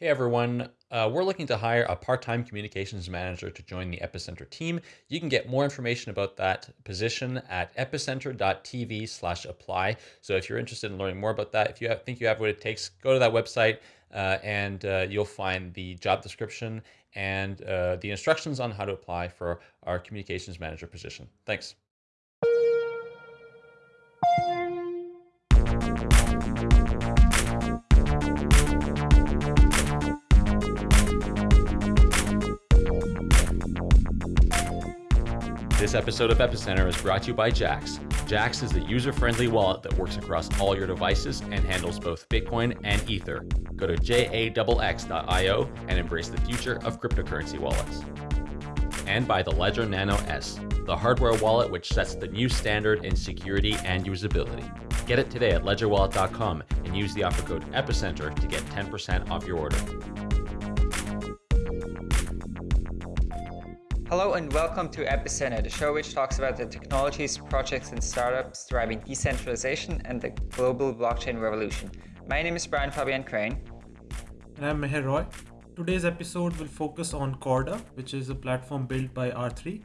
Hey everyone, uh, we're looking to hire a part-time communications manager to join the Epicenter team. You can get more information about that position at epicenter.tv slash apply. So if you're interested in learning more about that, if you have, think you have what it takes, go to that website uh, and uh, you'll find the job description and uh, the instructions on how to apply for our communications manager position. Thanks. This episode of Epicenter is brought to you by Jaxx. Jaxx is the user-friendly wallet that works across all your devices and handles both Bitcoin and Ether. Go to jaxx.io and embrace the future of cryptocurrency wallets. And by the Ledger Nano S, the hardware wallet which sets the new standard in security and usability. Get it today at ledgerwallet.com and use the offer code EPICENTER to get 10% off your order. Hello and welcome to Epicenter, the show which talks about the technologies, projects and startups driving decentralization and the global blockchain revolution. My name is Brian Fabian Crain. And I'm Meher Roy. Today's episode will focus on Corda, which is a platform built by R3.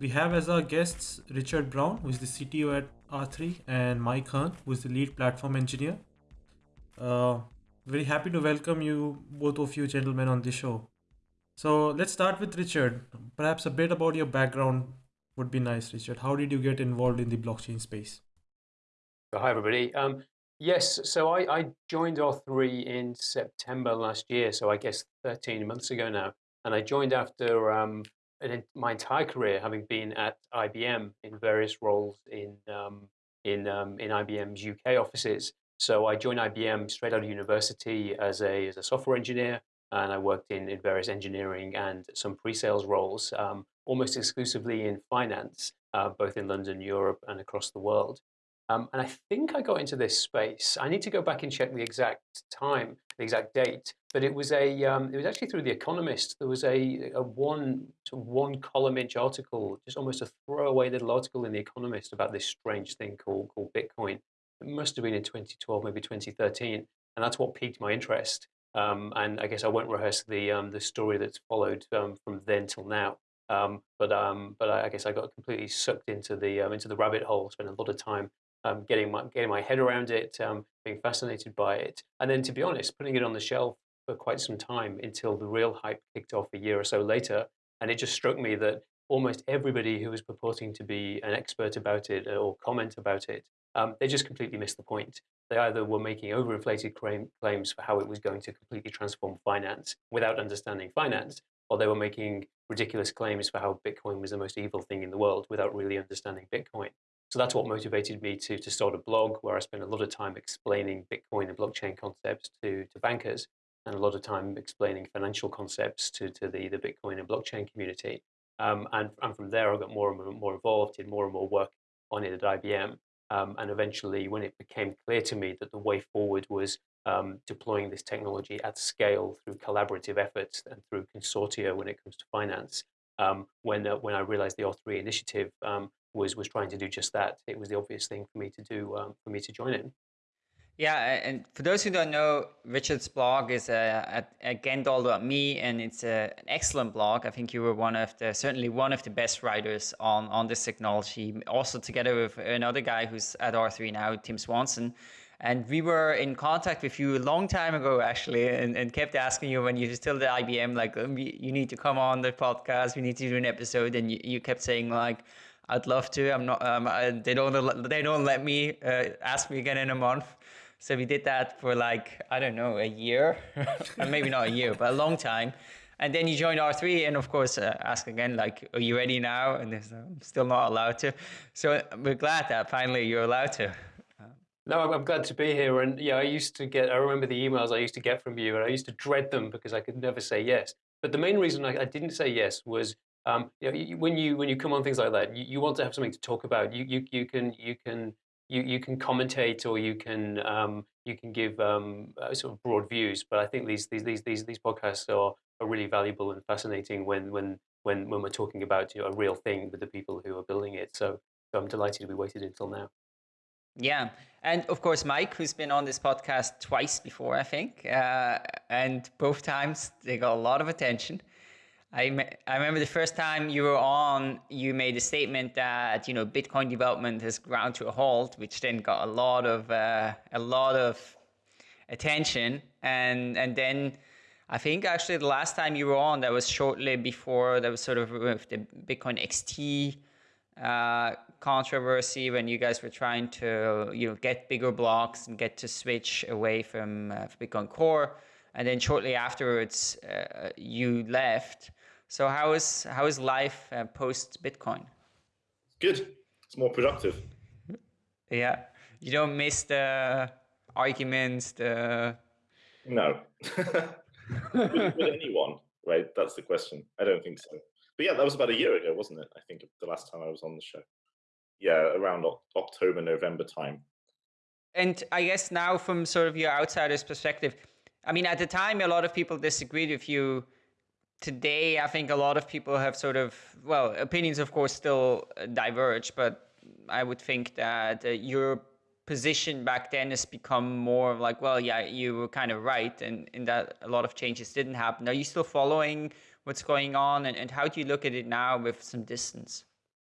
We have as our guests Richard Brown, who is the CTO at R3, and Mike Hearn, who is the lead platform engineer. Uh, very happy to welcome you, both of you gentlemen, on the show. So let's start with Richard. Perhaps a bit about your background would be nice, Richard. How did you get involved in the blockchain space? Hi, everybody. Um, yes, so I, I, joined R3 in September last year, so I guess 13 months ago now. And I joined after um, an, my entire career having been at IBM in various roles in, um, in, um, in IBM's UK offices. So I joined IBM straight out of university as a, as a software engineer and I worked in, in various engineering and some pre-sales roles, um, almost exclusively in finance, uh, both in London, Europe, and across the world. Um, and I think I got into this space. I need to go back and check the exact time, the exact date, but it was a um, it was actually through The Economist. There was a, a one one column inch article, just almost a throwaway little article in The Economist about this strange thing called called Bitcoin. It must have been in 2012, maybe 2013, and that's what piqued my interest. Um, and I guess I won't rehearse the um, the story that's followed um, from then till now. Um, but um, but I, guess I got completely sucked into the um, into the rabbit hole. Spent a lot of time getting my getting my head around it, being fascinated by it, and then to be honest, putting it on the shelf for quite some time until the real hype kicked off a year or so later. And it just struck me that almost everybody who was purporting to be an expert about it or comment about it, they just completely missed the point. They either were making overinflated claims for how it was going to completely transform finance without understanding finance, or they were making ridiculous claims for how Bitcoin was the most evil thing in the world without really understanding Bitcoin. So that's what motivated me to, to start a blog where I spent a lot of time explaining Bitcoin and blockchain concepts to, to bankers and a lot of time explaining financial concepts to, to the, the Bitcoin and blockchain community. Um, and, and from there, I got more and more involved, did more and more work on it at IBM. Um, and eventually, when it became clear to me that the way forward was um, deploying this technology at scale through collaborative efforts and through consortia when it comes to finance, um, when uh, when I realized the R3 initiative um, was was trying to do just that, it was the obvious thing for me to do um, for me to join in. Yeah, and for those who don't know, Richard's blog is at, at Gendal.me, and it's a, an excellent blog. I think you were one of the, certainly one of the best writers on, on this technology, also together with another guy who's at R3 now, Tim Swanson. And we were in contact with you a long time ago, actually, and, and kept asking you when you were still at IBM, like, um, you need to come on the podcast, we need to do an episode. And you, you kept saying, like, I'd love to. I'm not. Um, I, they don't. They don't let me uh, ask me again in a month. So we did that for like, I don't know, a year, maybe not a year, but a long time. And then you joined R3 and of course uh, ask again, like, are you ready now? And I'm still not allowed to. So we're glad that finally you're allowed to. No, I'm glad to be here. And yeah, I used to get, I remember the emails I used to get from you and I used to dread them because I could never say yes. But the main reason I, I didn't say yes was um, you know, when you when you come on things like that, you, you want to have something to talk about. You you you can you can you, you can commentate or you can um, you can give um, uh, sort of broad views. But I think these these these these, these podcasts are, are really valuable and fascinating when when when when we're talking about you know, a real thing with the people who are building it. So, so I'm delighted we waited until now. Yeah. And of course, Mike, who's been on this podcast twice before, I think, uh, and both times they got a lot of attention. I, I remember the first time you were on, you made a statement that you know Bitcoin development has ground to a halt, which then got a lot of uh, a lot of attention, and and then I think actually the last time you were on, that was shortly before that was sort of with the Bitcoin XT uh, controversy when you guys were trying to you know get bigger blocks and get to switch away from uh, Bitcoin Core, and then shortly afterwards uh, you left. So how is how is life uh, post Bitcoin? Good. It's more productive. Yeah, you don't miss the arguments. The no. with, with anyone, right? That's the question. I don't think so. But yeah, that was about a year ago, wasn't it? I think the last time I was on the show. Yeah, around October, November time. And I guess now, from sort of your outsider's perspective, I mean, at the time, a lot of people disagreed with you. Today, I think a lot of people have sort of, well, opinions, of course, still diverge, but I would think that uh, your position back then has become more like, well, yeah, you were kind of right, and in that a lot of changes didn't happen. Are you still following what's going on, and, and how do you look at it now with some distance?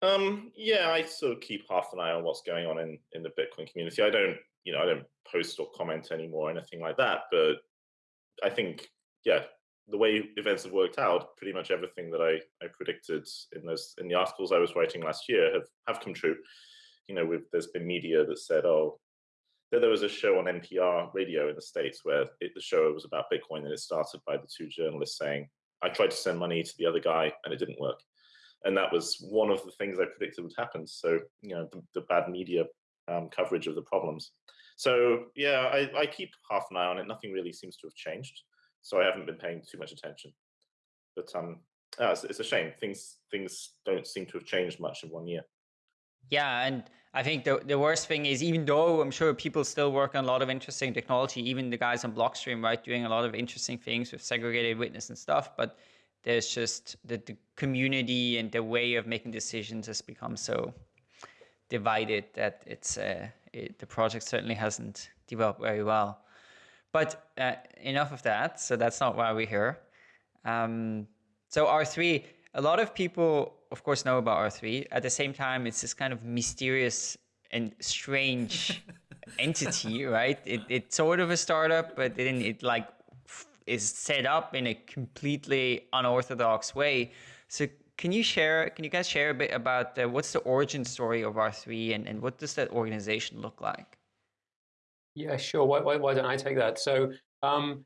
Um, yeah, I sort of keep half an eye on what's going on in, in the Bitcoin community. I don't, you know, I don't post or comment anymore or anything like that, but I think, yeah, the way events have worked out, pretty much everything that I, I predicted in those in the articles I was writing last year have, have come true. You know, with, there's been media that said, oh, that there was a show on NPR radio in the States where it, the show was about Bitcoin and it started by the two journalists saying, I tried to send money to the other guy and it didn't work. And that was one of the things I predicted would happen. So, you know, the, the bad media um, coverage of the problems. So yeah, I, I keep half an eye on it. Nothing really seems to have changed so I haven't been paying too much attention. But um, yeah, it's, it's a shame. Things things don't seem to have changed much in one year. Yeah, and I think the the worst thing is even though I'm sure people still work on a lot of interesting technology, even the guys on Blockstream, right, doing a lot of interesting things with segregated witness and stuff, but there's just the, the community and the way of making decisions has become so divided that it's uh, it, the project certainly hasn't developed very well. But uh, enough of that. So that's not why we're here. Um, so R3, a lot of people, of course, know about R3. At the same time, it's this kind of mysterious and strange entity, right? It, it's sort of a startup, but then it like is set up in a completely unorthodox way. So can you share, can you guys share a bit about uh, what's the origin story of R3 and, and what does that organization look like? Yeah, sure. Why, why, why don't I take that? So, um,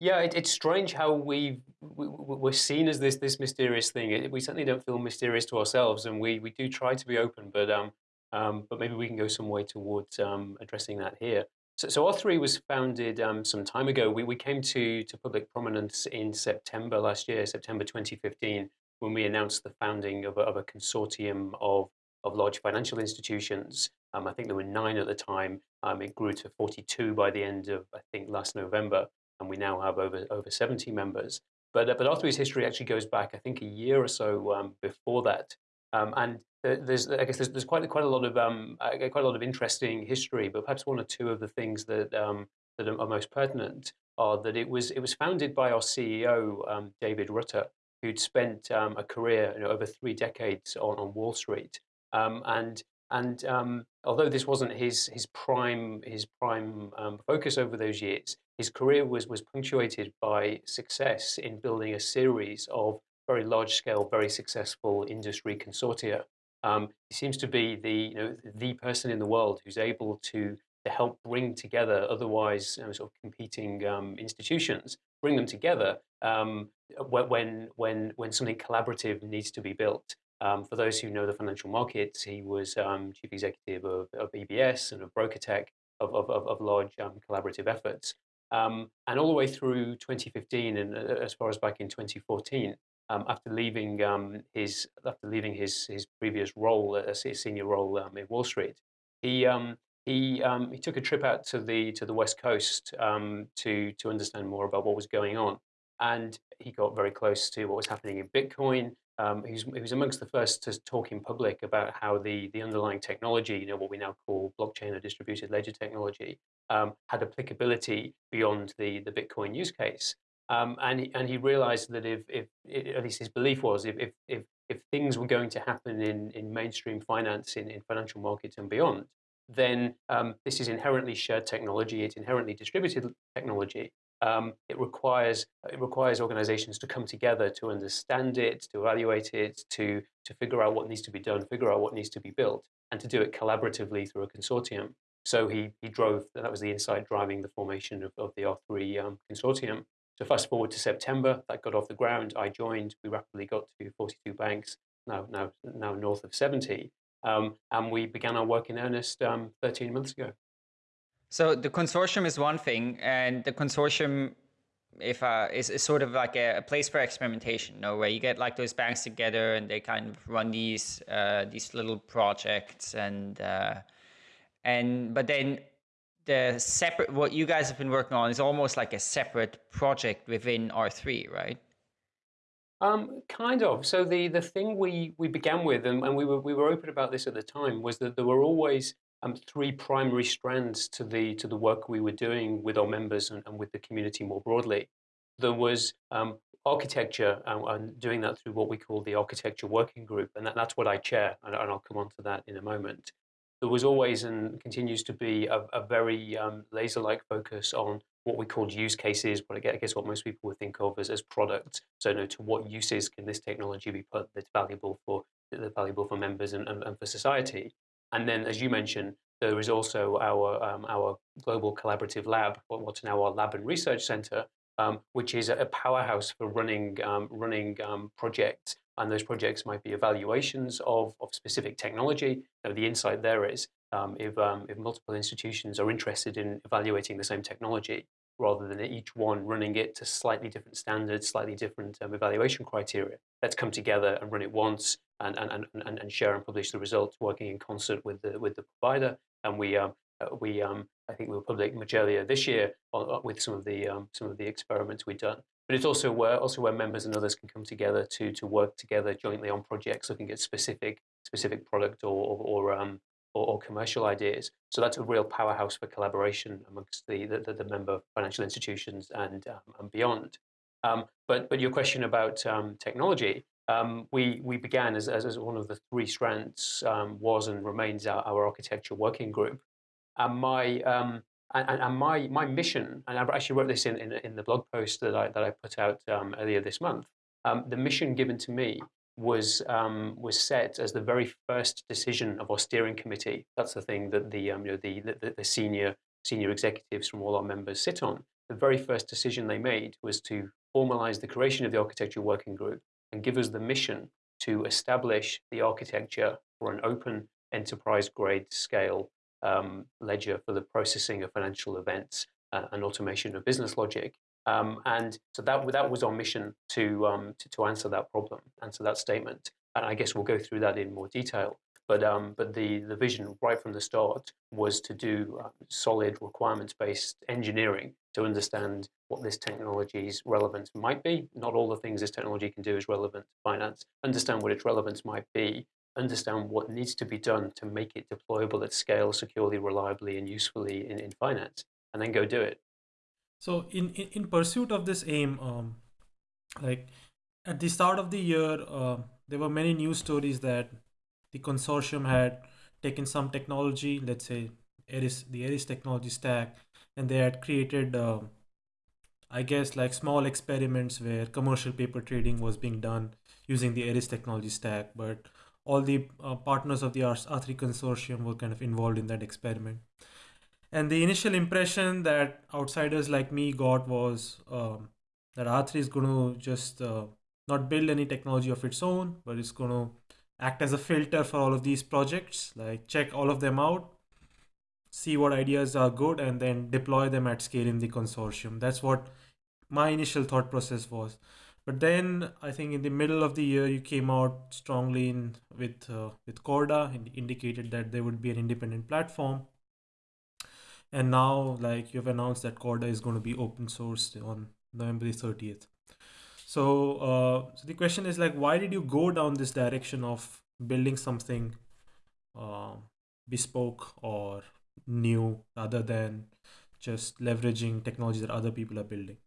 yeah, it, it's strange how we, we we're seen as this this mysterious thing. It, we certainly don't feel mysterious to ourselves, and we we do try to be open, but um, um, but maybe we can go some way towards um, addressing that here. So, so R3 was founded um, some time ago. We we came to to public prominence in September last year, September 2015, when we announced the founding of a, of a consortium of of large financial institutions. Um, I think there were nine at the time. Um, it grew to 42 by the end of, I think, last November, and we now have over over 70 members. But uh, but R3's history actually goes back, I think, a year or so um, before that. Um, and there's, I guess, there's, there's quite quite a lot of um, quite a lot of interesting history. But perhaps one or two of the things that um, that are most pertinent are that it was it was founded by our CEO David Rutter, who'd spent a career you know, over three decades on, on Wall Street. Um, and and um, although this wasn't his his prime his prime um, focus over those years, his career was was punctuated by success in building a series of very large scale, very successful industry consortia. Um, he seems to be the you know the person in the world who's able to to help bring together otherwise sort of competing um, institutions, bring them together um, when when when something collaborative needs to be built. Um, for those who know the financial markets, he was um, chief executive of, of, EBS and of BrokerTec, of, of, of large um, collaborative efforts. Um, and all the way through 2015 and uh, as far as back in 2014, um, after leaving um, his after leaving his his previous role, a senior role in Wall Street, he he he took a trip out to the to the West Coast to to understand more about what was going on, and he got very close to what was happening in Bitcoin um, was amongst the first to talk in public about how the, the underlying technology, you know, what we now call blockchain or distributed ledger technology, um, had applicability beyond the, the Bitcoin use case. Um, and, he, and he realized that if, if, at least his belief was, if, if, if, if things were going to happen in, in mainstream finance, in, in financial markets and beyond, then um, this is inherently shared technology, it's inherently distributed technology, um, it requires it requires organizations to come together to understand it, to evaluate it, to to figure out what needs to be done, figure out what needs to be built, and to do it collaboratively through a consortium. So he he drove that was the insight driving the formation of, of the R3 um, consortium. So fast forward to September, that got off the ground. I joined. We rapidly got to 42 banks, now now now north of 70, um, and we began our work in earnest um, 13 months ago. So the consortium is one thing, and the consortium if uh, is, is sort of like a, a, place for experimentation, you know, where you get like those banks together and they kind of run these uh, these little projects and uh, and but then the separate what you guys have been working on is almost like a separate project within R3, right? Um, kind of. So the the thing we we began with, and, and we were we were open about this at the time, was that there were always um, three primary strands to the to the work we were doing with our members and, and with the community more broadly. There was um, architecture and, and, doing that through what we call the architecture working group, and that, that's what I chair, and, and, I'll come on to that in a moment. There was always and continues to be a, a very um, laser-like focus on what we called use cases, but I guess what most people would think of as, as products. So, you know, to what uses can this technology be put that's valuable for that's valuable for members and, and, and for society? And then, as you mentioned, there is also our, um, our global collaborative lab, what's now our lab and research center, um, which is a powerhouse for running, um, running um, projects. And those projects might be evaluations of, of specific technology. Now, the insight there is um, if, um, if multiple institutions are interested in evaluating the same technology, rather than each one running it to slightly different standards, slightly different um, evaluation criteria. Let's come together and run it once and, and, and, and share and publish the results working in concert with the, with the provider. And we, um, uh, we um, I think we were public much earlier this year on, with some of the um, some of the experiments we've done. But it's also where also where members and others can come together to to work together jointly on projects looking at specific specific product or or, or um, or, or, commercial ideas. So that's a real powerhouse for collaboration amongst the, the, the member financial institutions and, um, and beyond. Um, but, but your question about um, technology, um, we, we began as, as, as, one of the three strands um, was and remains our, our, architecture working group. And my, um, and, and, my, my mission, and I actually wrote this in, in, in the blog post that I, that I put out earlier this month, the mission given to me was um, was set as the very first decision of our steering committee. That's the thing that the um, you know the, the, the senior senior executives from all our members sit on. The very first decision they made was to formalize the creation of the architecture working group and give us the mission to establish the architecture for an open enterprise grade scale um, ledger for the processing of financial events uh, and automation of business logic um, and so that, that was our mission to, um, to, to, answer that problem, answer that statement. And I guess we'll go through that in more detail. But, um, but the, the vision right from the start was to do uh, solid requirements-based engineering to understand what this technology's relevance might be. Not all the things this technology can do is relevant to finance. Understand what its relevance might be, understand what needs to be done to make it deployable at scale, securely, reliably, and usefully in, in finance, and then go do it. So in, in, in pursuit of this aim, um, like at the start of the year, uh, there were many news stories that the consortium had taken some technology, let's say the Eris technology stack, and they had created, uh, I guess, like small experiments where commercial paper trading was being done using the Eris technology stack. But all the uh, partners of the R3 consortium were kind of involved in that experiment. And the initial impression that outsiders like me got was um, that R3 is going to just uh, not build any technology of its own, but it's going to act as a filter for all of these projects, like check all of them out, see what ideas are good, and then deploy them at scale in the consortium. That's what my initial thought process was. But then I think in the middle of the year, you came out strongly in with uh, with Corda, and indicated that there would be an independent platform and now like you've announced that corda is going to be open sourced on november 30th So, uh, so the question is like, why did you go down this direction of building something uh, bespoke or new rather than just leveraging technology that other people are building?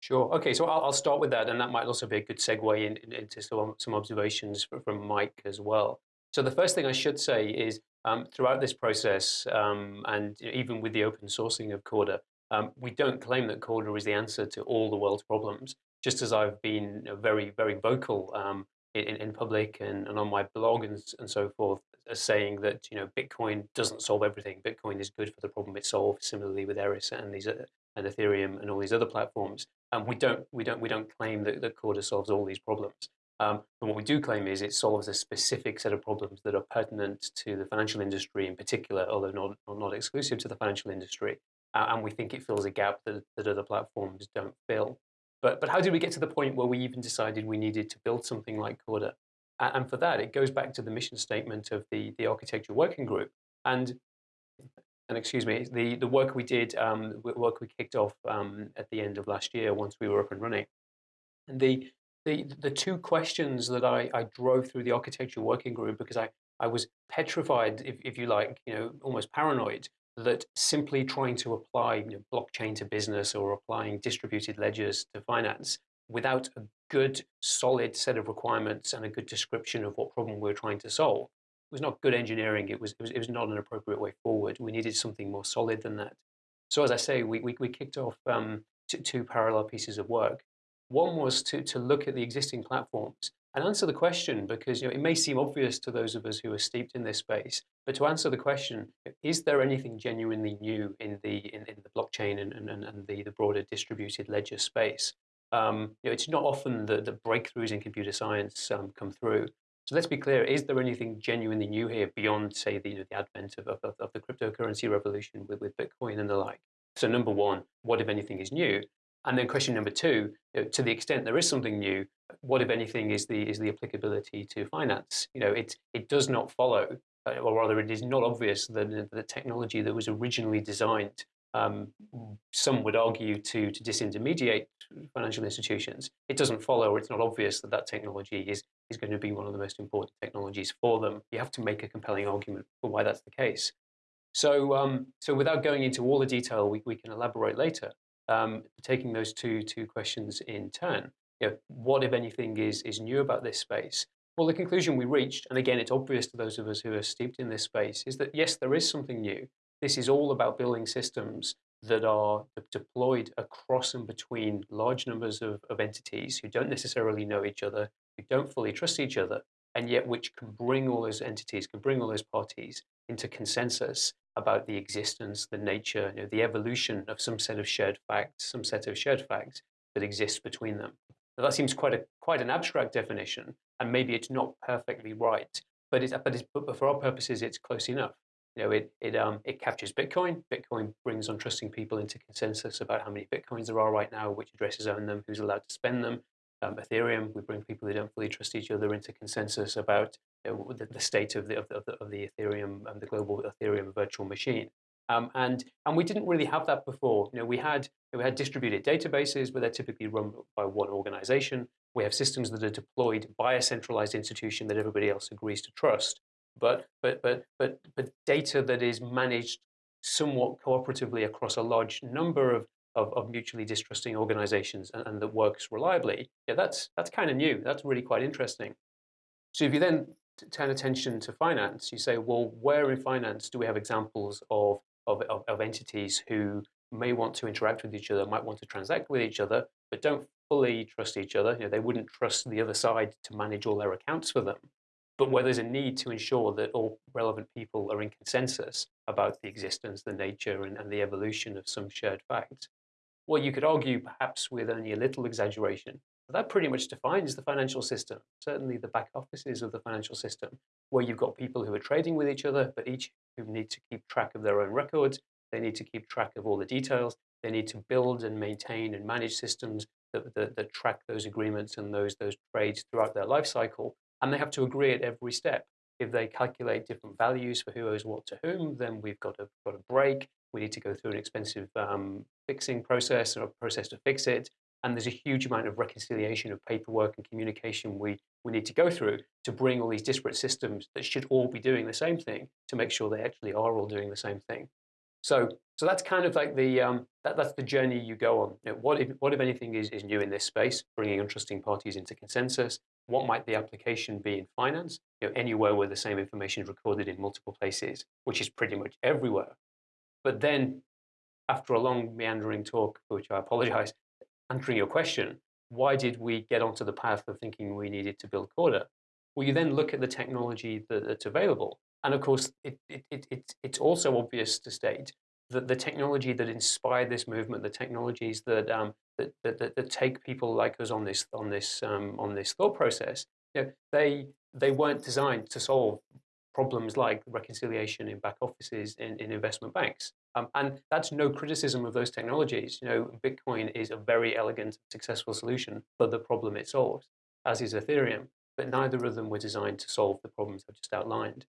Sure. Okay, so I'll, I'll start with that, and that might also be a good segue in, in, into some, some observations from Mike as well. So the first thing I should say is um, throughout this process, um, and even with the open sourcing of Corda, um, we don't claim that Corda is the answer to all the world's problems. Just as I've been very, very vocal um, in, in public and, and on my blog and, and so forth, as saying that you know Bitcoin doesn't solve everything. Bitcoin is good for the problem it solves. Similarly with Eris and these uh, and Ethereum and all these other platforms. Um, we don't we don't we don't claim that, that Corda solves all these problems. Um, but what we do claim is it solves a specific set of problems that are pertinent to the financial industry in particular, although not not exclusive to the financial industry. Uh, and we think it fills a gap that, that other platforms don't fill. But but how did we get to the point where we even decided we needed to build something like Corda? And for that, it goes back to the mission statement of the, the architecture working group. And, and excuse me, the, the work we did, um, work we kicked off um, at the end of last year once we were up and running. And the, the, the two questions that I, I drove through the architecture working group because I, I was petrified, if, if you like, you know, almost paranoid that simply trying to apply you know, blockchain to business or applying distributed ledgers to finance without a good, solid set of requirements and a good description of what problem we are trying to solve. It was not good engineering. It was, it was, it was not an appropriate way forward. We needed something more solid than that. So as I say, we, we, we kicked off um, two parallel pieces of work. One was to, to look at the existing platforms and answer the question because you know, it may seem obvious to those of us who are steeped in this space, but to answer the question, is there anything genuinely new in the, in, in the blockchain and, and, and the, the broader distributed ledger space? Um, you know, it's not often that the breakthroughs in computer science um, come through. So let's be clear, is there anything genuinely new here beyond, say, the, you know, the advent of, of, of, the cryptocurrency revolution with, with Bitcoin and the like? So number one, what if anything is new? And then question number two, to the extent there is something new, what if anything is the, is the applicability to finance? You know, it, it does not follow, uh, or rather it is not obvious that the technology that was originally designed um, some would argue to, to disintermediate financial institutions, it doesn't follow or it's not obvious that that technology is, is going to be one of the most important technologies for them. You have to make a compelling argument for why that's the case. So, um, so without going into all the detail, we, we can elaborate later. Um, taking those two, two questions in turn, you know, what, if anything, is, is new about this space? Well, the conclusion we reached, and again, it's obvious to those of us who are steeped in this space, is that yes, there is something new. This is all about building systems that are deployed across and between large numbers of, of entities who don't necessarily know each other, who don't fully trust each other, and yet which can bring all those entities, can bring all those parties into consensus about the existence, the nature, you know, the evolution of some set of shared facts, some set of shared facts that exists between them. Now, that seems quite a quite an abstract definition, and maybe it's not perfectly right, but, it's, but, it's, but for our purposes, it's close enough. You know, it it um it captures Bitcoin. Bitcoin brings untrusting people into consensus about how many Bitcoins there are right now, which addresses own them, who's allowed to spend them. Um, Ethereum, we bring people who don't fully trust each other into consensus about the, the, state of the, of the of the Ethereum and the global Ethereum virtual machine. Um, and and we didn't really have that before. You know, we had we had distributed databases, but they're typically run by one organization. We have systems that are deployed by a centralized institution that everybody else agrees to trust but but but but but data that is managed somewhat cooperatively across a large number of of, of mutually distrusting organizations and, and, that works reliably, yeah, that's that's kind of new. That's really quite interesting. So if you then turn attention to finance, you say, well, where in finance do we have examples of of, of, of entities who may want to interact with each other, might want to transact with each other, but don't fully trust each other. You know, they wouldn't trust the other side to manage all their accounts for them but where there's a need to ensure that all relevant people are in consensus about the existence, the nature, and, and the evolution of some shared fact. Well, you could argue, perhaps with only a little exaggeration, that pretty much defines the financial system, certainly the back offices of the financial system, where you've got people who are trading with each other, but each who need to keep track of their own records, they need to keep track of all the details, they need to build and maintain and manage systems that, that, that track those agreements and those, those trades throughout their life cycle, and they have to agree at every step. If they calculate different values for who owes what to whom, then we've got a, got a break. We need to go through an expensive um, fixing process or a process to fix it. and there's a huge amount of reconciliation of paperwork and communication we, we need to go through to bring all these disparate systems that should all be doing the same thing to make sure they actually are all doing the same thing. So, so that's kind of like the um, that, that's the journey you go on. You know, what if what if anything is, is new in this space, bringing interesting parties into consensus? What might the application be in finance? You know, anywhere where the same information is recorded in multiple places, which is pretty much everywhere. But then, after a long meandering talk, which I apologize, answering your question, why did we get onto the path of thinking we needed to build Corda? Well, you then look at the technology that, that's available and of course, it, it, it, it, it's also obvious to state that the technology that inspired this movement, the technologies that, um, that, that, that, that, take people like us on this, on this, um, on this thought process, you know, they, they weren't designed to solve problems like reconciliation in back offices in, in investment banks. Um, and that's no criticism of those technologies. You know, Bitcoin is a very elegant, successful solution for the problem it solves, as is Ethereum. But neither of them were designed to solve the problems I've just outlined.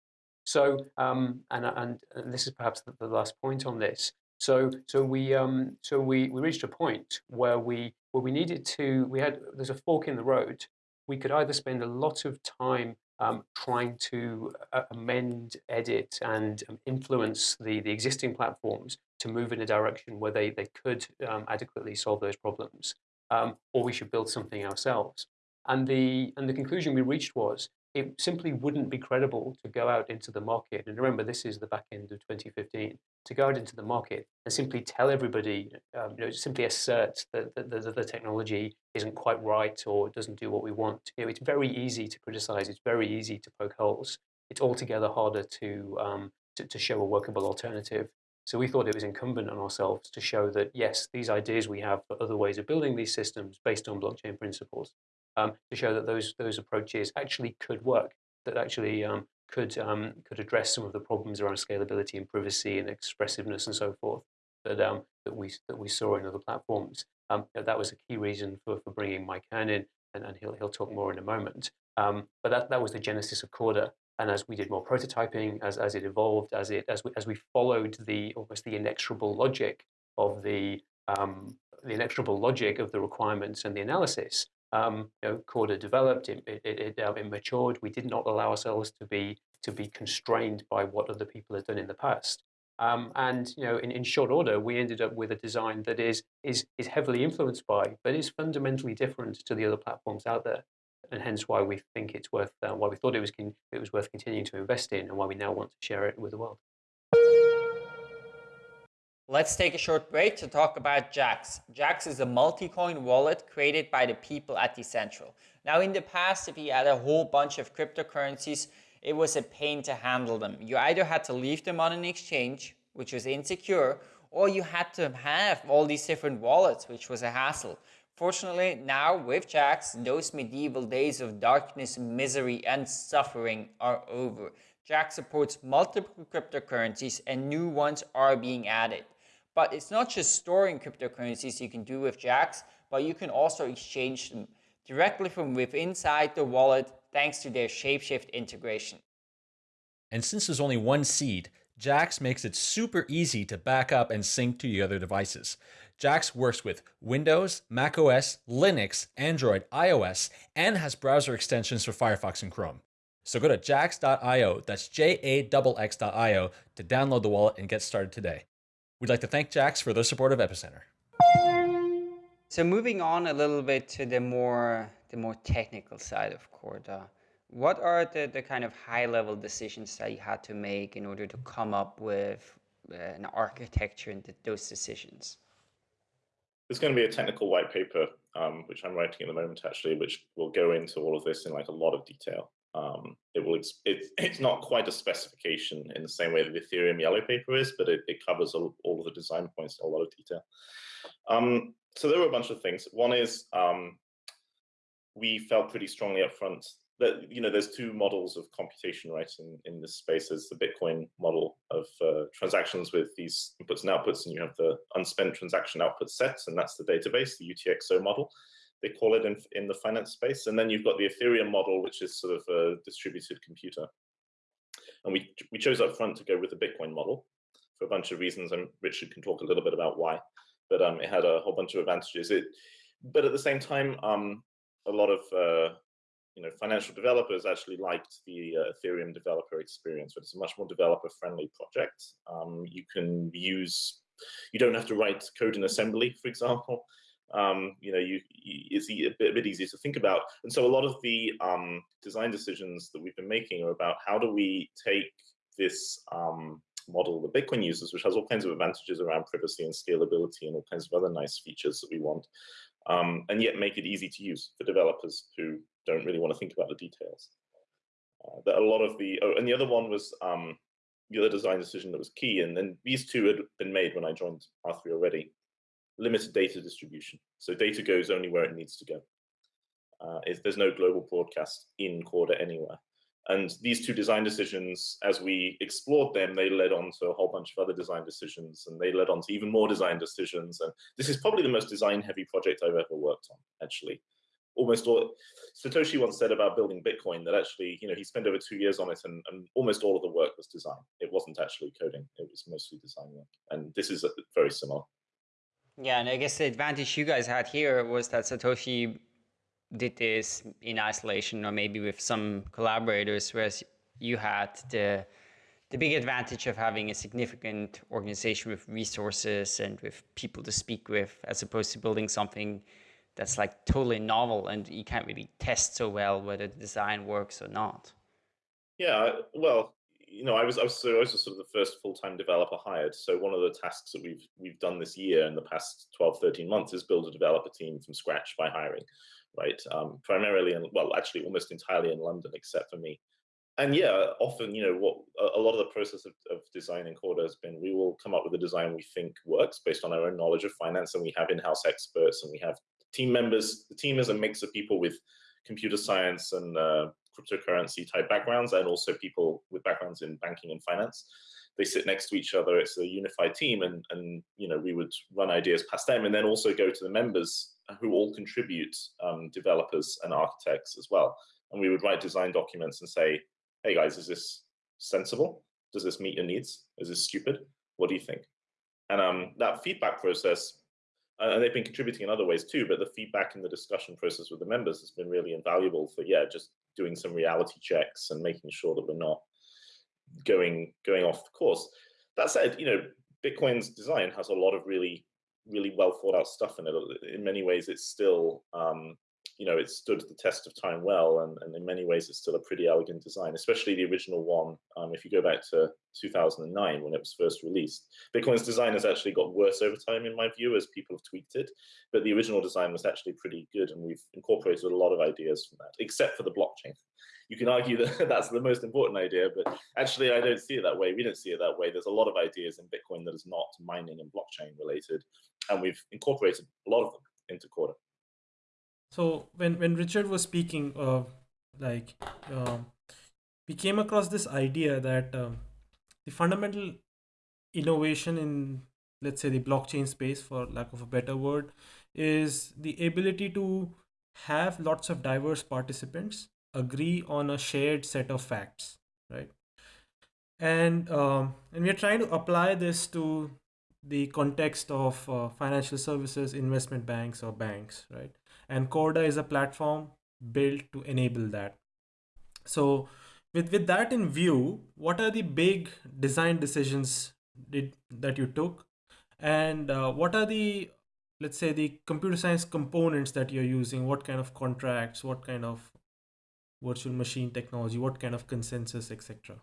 So, um, and, and, and this is perhaps the, the, last point on this. So, so we, um, so we, we reached a point where we, where we needed to, we had, there's a fork in the road. We could either spend a lot of time um, trying to uh, amend, edit, and um, influence the, the existing platforms to move in a direction where they, they could um, adequately solve those problems, um, or we should build something ourselves. And the, and the conclusion we reached was it simply wouldn't be credible to go out into the market. And remember, this is the back end of 2015 to go out into the market and simply tell everybody, um, you know, simply assert that, that, that, the technology isn't quite right or doesn't do what we want. You know, it's very easy to criticize. It's very easy to poke holes. It's altogether harder to, um, to, to show a workable alternative. So we thought it was incumbent on ourselves to show that, yes, these ideas we have for other ways of building these systems based on blockchain principles um, to show that those those approaches actually could work, that actually um, could um, could address some of the problems around scalability and privacy and expressiveness and so forth that um, that we that we saw in other platforms. Um, that was a key reason for, for bringing Mike Hearn in, and, and he'll he'll talk more in a moment. Um, but that that was the genesis of Corda. And as we did more prototyping, as, as it evolved, as it as we as we followed the almost the inexorable logic of the the inexorable logic of the requirements and the analysis, um, you know, Corda developed, it, it, it, it, matured. We did not allow ourselves to be to be constrained by what other people had done in the past. Um, and you know, in, in short order, we ended up with a design that is is is heavily influenced by, but is fundamentally different to the other platforms out there, and hence why we think it's worth, uh, why we thought it was it was worth continuing to invest in, and why we now want to share it with the world. Let's take a short break to talk about Jaxx. Jaxx is a multi-coin wallet created by the people at Decentral. Now in the past, if you had a whole bunch of cryptocurrencies, it was a pain to handle them. You either had to leave them on an exchange, which was insecure, or you had to have all these different wallets, which was a hassle. Fortunately, now with Jaxx, those medieval days of darkness, misery, and suffering are over. Jaxx supports multiple cryptocurrencies and new ones are being added. But it's not just storing cryptocurrencies you can do with Jaxx, but you can also exchange them directly from within inside the wallet thanks to their Shapeshift integration. And since there's only one seed, Jaxx makes it super easy to back up and sync to your other devices. Jaxx works with Windows, macOS, Linux, Android, iOS, and has browser extensions for Firefox and Chrome. So go to jaxx.io, that's J-A-X-X.io, to download the wallet and get started today. We'd like to thank Jaxx for their support of Epicenter. So moving on a little bit to the more the more technical side of Corda, what are the, the kind of high level decisions that you had to make in order to come up with uh, an architecture and those decisions? There's going to be a technical white paper, um, which I'm writing at the moment, actually, which will go into all of this in like a lot of detail. Um, it will it's it's not quite a specification in the same way that the Ethereum yellow paper is, but it, it covers all, all of the design points in a lot of detail. Um, so there were a bunch of things. One is um, we felt pretty strongly up front that you know there's two models of computation right in, in this space. There's the Bitcoin model of uh, transactions with these inputs and outputs, and you have the unspent transaction output sets, and that's the database, the UTXO model they call it in, in the finance space. And then you've got the Ethereum model, which is sort of a distributed computer. And we, we chose up front to go with the Bitcoin model for a bunch of reasons, and Richard can talk a little bit about why. But um, it had a whole bunch of advantages. It but at the same time, um, a lot of uh, you know financial developers actually liked the uh, Ethereum developer experience, but it's a much more developer-friendly project. Um, you can use, you don't have to write code in assembly, for example. Um, you know, you, you it's a bit, a bit, easier to think about. And so a lot of the um, design decisions that we've been making are about how do we take this um, model that Bitcoin uses, which has all kinds of advantages around privacy and scalability and all kinds of other nice features that we want, um, and yet make it easy to use for developers who don't really want to think about the details. Uh, that a lot of the, oh, and the other one was um, the other design decision that was key, and then these two had been made when I joined R3 already, limited data distribution. So data goes only where it needs to go. Uh, there's no global broadcast in Corda anywhere. And these two design decisions, as we explored them, they led on to a whole bunch of other design decisions, and they led on to even more design decisions. And this is probably the most design-heavy project I've ever worked on, actually. Almost all, Satoshi once said about building Bitcoin that actually, you know, he spent over two years on it, and, and almost all of the work was design. It wasn't actually coding; it was mostly design work. And this is very similar. Yeah, and I guess the advantage you guys had here was that Satoshi did this in isolation or maybe with some collaborators, whereas you had the the big advantage of having a significant organization with resources and with people to speak with, as opposed to building something that's like totally novel and you can't really test so well whether the design works or not. Yeah, well, you know, I was I was, so I was sort of the first full-time developer hired. So one of the tasks that we've we've done this year in the past 12, 13 months is build a developer team from scratch by hiring right? Um, primarily, in, well, actually almost entirely in London, except for me. And yeah, often, you know, what a, lot of the process of, of designing Corda has been, we will come up with a design we think works based on our own knowledge of finance, and we have in-house experts, and we have team members. The team is a mix of people with computer science and uh, cryptocurrency type backgrounds, and also people with backgrounds in banking and finance they sit next to each other. It's a unified team, and and you know we would run ideas past them, and then also go to the members who all contribute um, developers and architects as well. And we would write design documents and say, hey guys, is this sensible? Does this meet your needs? Is this stupid? What do you think? And um, that feedback process, uh, and they've been contributing in other ways too, but the feedback and the discussion process with the members has been really invaluable for, yeah, just doing some reality checks and making sure that we're not going going off the course. That said, you know, Bitcoin's design has a lot of really really well thought out stuff in it. In many ways, it's still, um, you know, it stood the test of time well, and, and in many ways, it's still a pretty elegant design, especially the original one. Um, if you go back to 2009 when it was first released, Bitcoin's design has actually got worse over time, in my view, as people have tweaked it. But the original design was actually pretty good, and we've incorporated a lot of ideas from that, except for the blockchain you can argue that that's the most important idea, but actually I don't see it that way. We don't see it that way. There's a lot of ideas in Bitcoin that is not mining and blockchain related, and we've incorporated a lot of them into Corda. So when when Richard was speaking, uh, like um, we came across this idea that um, the fundamental innovation in let's say the blockchain space, for lack of a better word, is the ability to have lots of diverse participants agree on a shared set of facts, right? And um, and we're trying to apply this to the context of uh, financial services, investment banks, or banks, right? And Corda is a platform built to enable that. So, with with that in view, what are the big design decisions did that you took, and uh, what are the let's say the computer science components that you're using? What kind of contracts? What kind of virtual machine technology? What kind of consensus, etc.?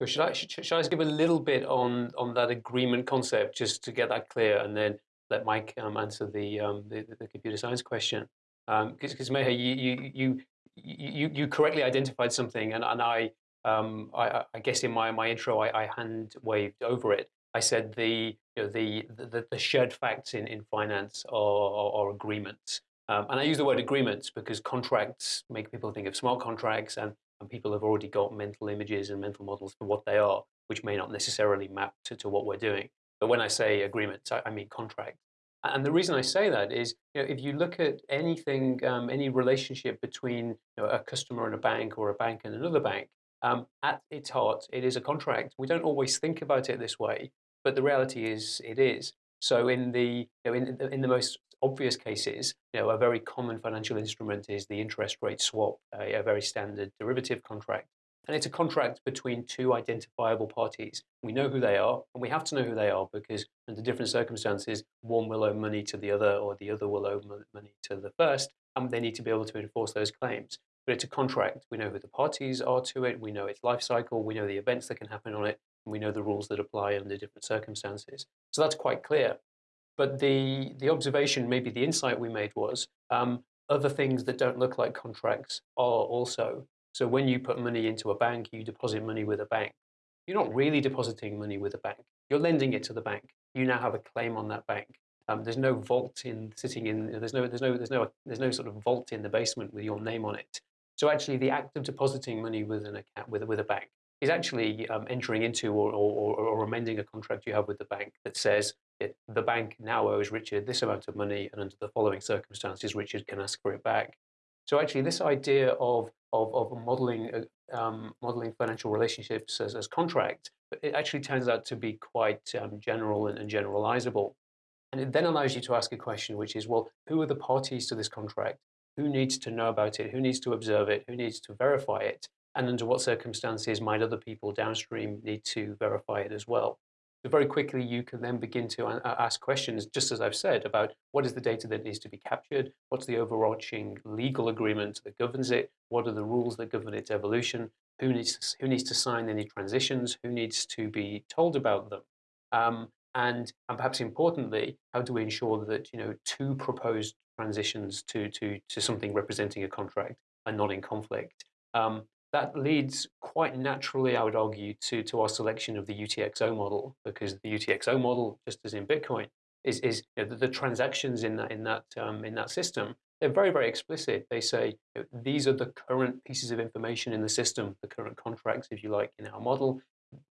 So should I should, should I just give a little bit on on that agreement concept just to get that clear, and then let Mike um, answer the, um, the, the computer science question? Because um, Meher, you, you you you you correctly identified something, and and I um, I, I guess in my my intro I, I hand waved over it. I said the you know, the, the the shared facts in in finance are, are, are agreements. Um, and I use the word agreements because contracts make people think of smart contracts and, and people have already got mental images and mental models for what they are, which may not necessarily map to, to what we're doing. But when I say agreements, I, I mean contract. And the reason I say that is, you know, if you look at anything, um, any relationship between you know, a customer and a bank or a bank and another bank, um, at its heart, it is a contract. We don't always think about it this way, but the reality is it is. So in the you know, in, in the most obvious cases, you know, a very common financial instrument is the interest rate swap, a, a very standard derivative contract. And it's a contract between two identifiable parties. We know who they are, and we have to know who they are because under different circumstances, one will owe money to the other or the other will owe money to the first, and they need to be able to enforce those claims. But it's a contract. We know who the parties are to it, we know its life cycle, we know the events that can happen on it, and we know the rules that apply under different circumstances. So that's quite clear. But the, the observation, maybe the insight we made was um, other things that don't look like contracts are also. So when you put money into a bank, you deposit money with a bank. You're not really depositing money with a bank. You're lending it to the bank. You now have a claim on that bank. Um, there's no vault in sitting in. There's no. There's no. There's no. There's no sort of vault in the basement with your name on it. So actually, the act of depositing money with an account with with a bank is actually um, entering into or, or, or, amending a contract you have with the bank that says it, the bank now owes Richard this amount of money, and under the following circumstances, Richard can ask for it back. So actually, this idea of of, of modeling uh, um, modeling financial relationships as, as contract, it actually turns out to be quite um, general and, and generalizable. And it then allows you to ask a question, which is, well, who are the parties to this contract? Who needs to know about it? Who needs to observe it? Who needs to verify it? and under what circumstances might other people downstream need to verify it as well. So very quickly, you can then begin to ask questions, just as I've said, about what is the data that needs to be captured, what's the overarching legal agreement that governs it, what are the rules that govern its evolution, who needs to, who needs to sign any transitions, who needs to be told about them, um, and, and perhaps importantly, how do we ensure that you know two proposed transitions to to to something representing a contract are not in conflict. Um, that leads quite naturally, I would argue, to, to our selection of the UTXO model, because the UTXO model, just as in Bitcoin, is, is you know, the, the, transactions in that, in, that, um, in that system, they're very, very explicit. They say you know, these are the current pieces of information in the system, the current contracts, if you like, in our model.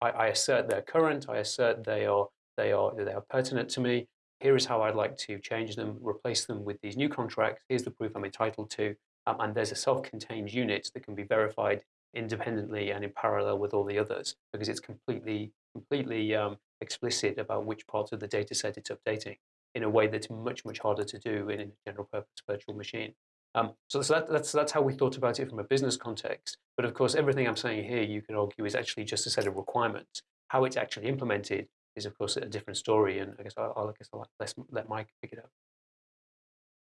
I, I assert they're current. I assert they are, they, are, they are pertinent to me. Here is how I'd like to change them, replace them with these new contracts. Here's the proof I'm entitled to um, and there's a self-contained unit that can be verified independently and in parallel with all the others because it's completely completely um, explicit about which part of the data set it's updating in a way that's much much harder to do in a general purpose virtual machine. Um, so, that, that's that's how we thought about it from a business context. But of course, everything I'm saying here, you can argue, is actually just a set of requirements. How it's actually implemented is, of course, a different story. And I guess I'll, I guess I'll let, let Mike pick it up.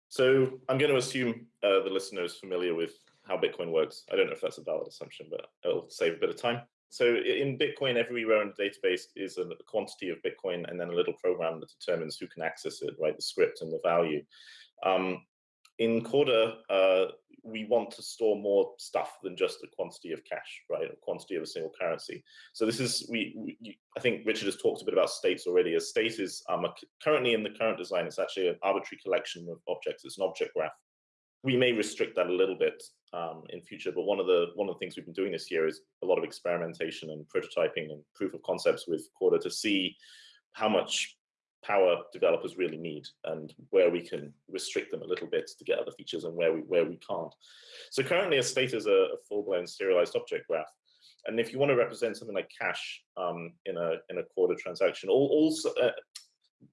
So I'm going to assume uh, the listener is familiar with how Bitcoin works. I don't know if that's a valid assumption, but it'll save a bit of time. So in Bitcoin, every row in the database is a quantity of Bitcoin and then a little program that determines who can access it, right? The script and the value. Um, in Corda, uh, we want to store more stuff than just a quantity of cash, right? A quantity of a single currency. So this is, we, we I think Richard has talked a bit about states already. A state is um, a, currently in the current design, it's actually an arbitrary collection of objects. It's an object graph. We may restrict that a little bit um, in future, but one of the one of the things we've been doing this year is a lot of experimentation and prototyping and proof of concepts with Corda to see how much power developers really need and where we can restrict them a little bit to get other features and where we where we can't. So currently a state is a, a full-blown serialized object graph. And if you want to represent something like cash um, in a in a Corda transaction, all, also uh,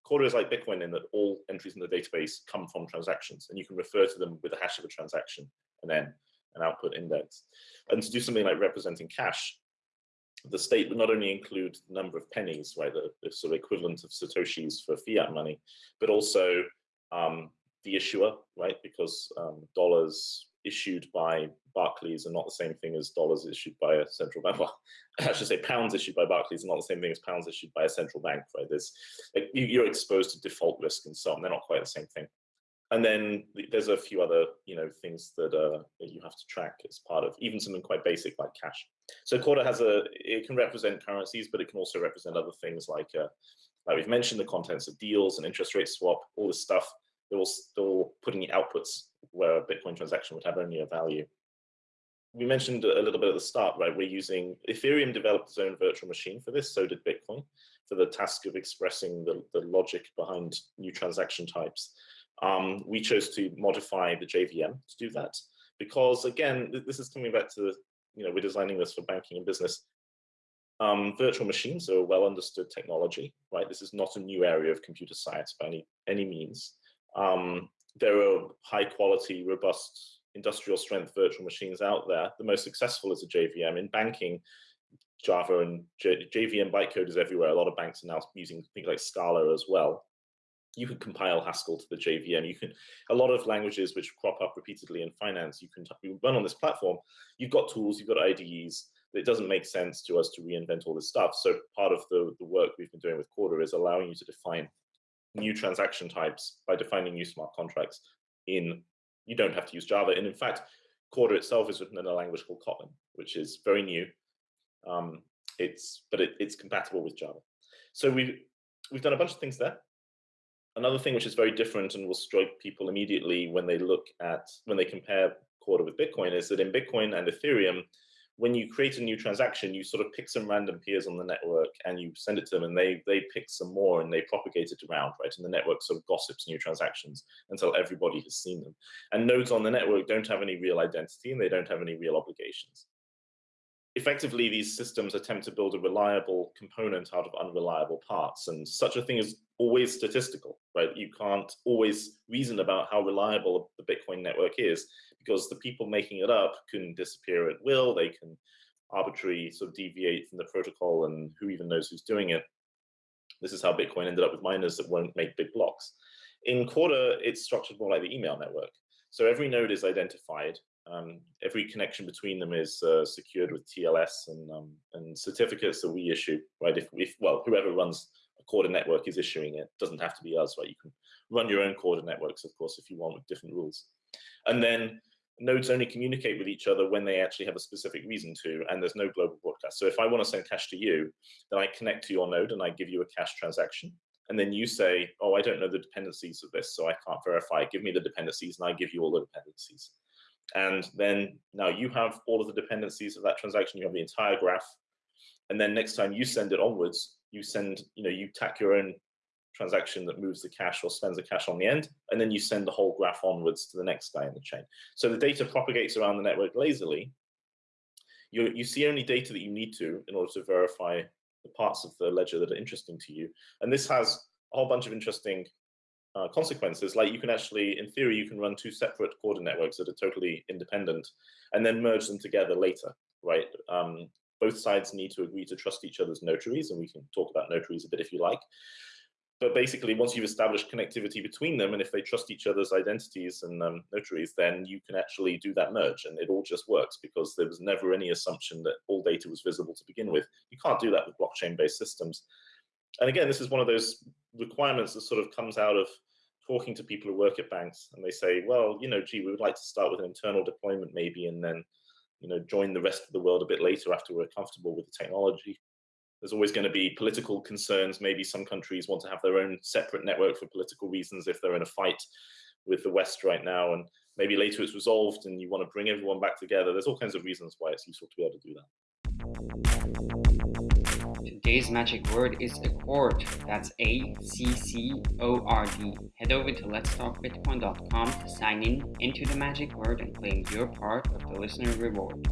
Corda is like Bitcoin in that all entries in the database come from transactions, and you can refer to them with the hash of a transaction and then an output index. And to do something like representing cash, the state would not only include the number of pennies, right, the, the sort of equivalent of satoshis for fiat money, but also um, the issuer, right, because um, dollars issued by Barclays are not the same thing as dollars issued by a central bank. Well, I should say pounds issued by Barclays are not the same thing as pounds issued by a central bank, right? There's, like, you're exposed to default risk and so on. They're not quite the same thing. And then there's a few other, you know, things that, uh, that you have to track as part of even something quite basic like cash. So Corda has a, it can represent currencies, but it can also represent other things like, uh, like we've mentioned, the contents of deals and interest rate swap, all this stuff. They're all still putting the outputs where a Bitcoin transaction would have only a value. We mentioned a little bit at the start, right? We're using Ethereum developed its own virtual machine for this. So did Bitcoin for the task of expressing the, the logic behind new transaction types. Um, we chose to modify the JVM to do that because again, this is coming back to the, you know, we're designing this for banking and business. Um, virtual machines are a well understood technology, right? This is not a new area of computer science by any, any means. Um, there are high quality, robust industrial strength virtual machines out there. The most successful is a JVM. In banking, Java and J JVM bytecode is everywhere. A lot of banks are now using things like Scala as well. You can compile Haskell to the JVM. You can a lot of languages which crop up repeatedly in finance. You can run on this platform. You've got tools. You've got IDEs. It doesn't make sense to us to reinvent all this stuff. So part of the, the work we've been doing with Corda is allowing you to define new transaction types by defining new smart contracts in, you don't have to use Java. And in fact, Corda itself is written in a language called Kotlin, which is very new. Um, it's but it, it's compatible with Java. So we've we've done a bunch of things there. Another thing which is very different and will strike people immediately when they look at when they compare Corda with Bitcoin is that in Bitcoin and Ethereum, when you create a new transaction, you sort of pick some random peers on the network and you send it to them and they they pick some more and they propagate it around, right? And the network sort of gossips new transactions until everybody has seen them. And nodes on the network don't have any real identity and they don't have any real obligations. Effectively, these systems attempt to build a reliable component out of unreliable parts. And such a thing is always statistical, right? You can't always reason about how reliable the Bitcoin network is because the people making it up can disappear at will. They can arbitrarily sort of deviate from the protocol and who even knows who's doing it. This is how Bitcoin ended up with miners that won't make big blocks. In Corda, it's structured more like the email network. So every node is identified. Um, every connection between them is uh, secured with TLS and, um, and certificates that we issue, right? If, if, well, whoever runs a Corda network is issuing it. it. Doesn't have to be us, right? You can run your own Corda networks, of course, if you want with different rules. And then nodes only communicate with each other when they actually have a specific reason to, and there's no global broadcast. So if I want to send cash to you, then I connect to your node and I give you a cash transaction. And then you say, oh, I don't know the dependencies of this, so I can't verify. Give me the dependencies and I give you all the dependencies. And then now you have all of the dependencies of that transaction. You have the entire graph. And then next time you send it onwards, you send, you know, you tack your own transaction that moves the cash or spends the cash on the end, and then you send the whole graph onwards to the next guy in the chain. So the data propagates around the network lazily. You, you see only data that you need to in order to verify the parts of the ledger that are interesting to you. And this has a whole bunch of interesting uh, consequences. Like you can actually, in theory, you can run two separate Corda networks that are totally independent and then merge them together later, right? Um, both sides need to agree to trust each other's notaries, and we can talk about notaries a bit if you like but basically once you've established connectivity between them and if they trust each other's identities and um, notaries then you can actually do that merge and it all just works because there was never any assumption that all data was visible to begin with you can't do that with blockchain based systems and again this is one of those requirements that sort of comes out of talking to people who work at banks and they say well you know gee we would like to start with an internal deployment maybe and then you know join the rest of the world a bit later after we're comfortable with the technology there's always going to be political concerns. Maybe some countries want to have their own separate network for political reasons if they're in a fight with the West right now. And maybe later it's resolved and you want to bring everyone back together. There's all kinds of reasons why it's useful to be able to do that. Today's magic word is accord. That's A C C O R D. Head over to letstalkbitcoin.com to sign in into the magic word and claim your part of the listener reward.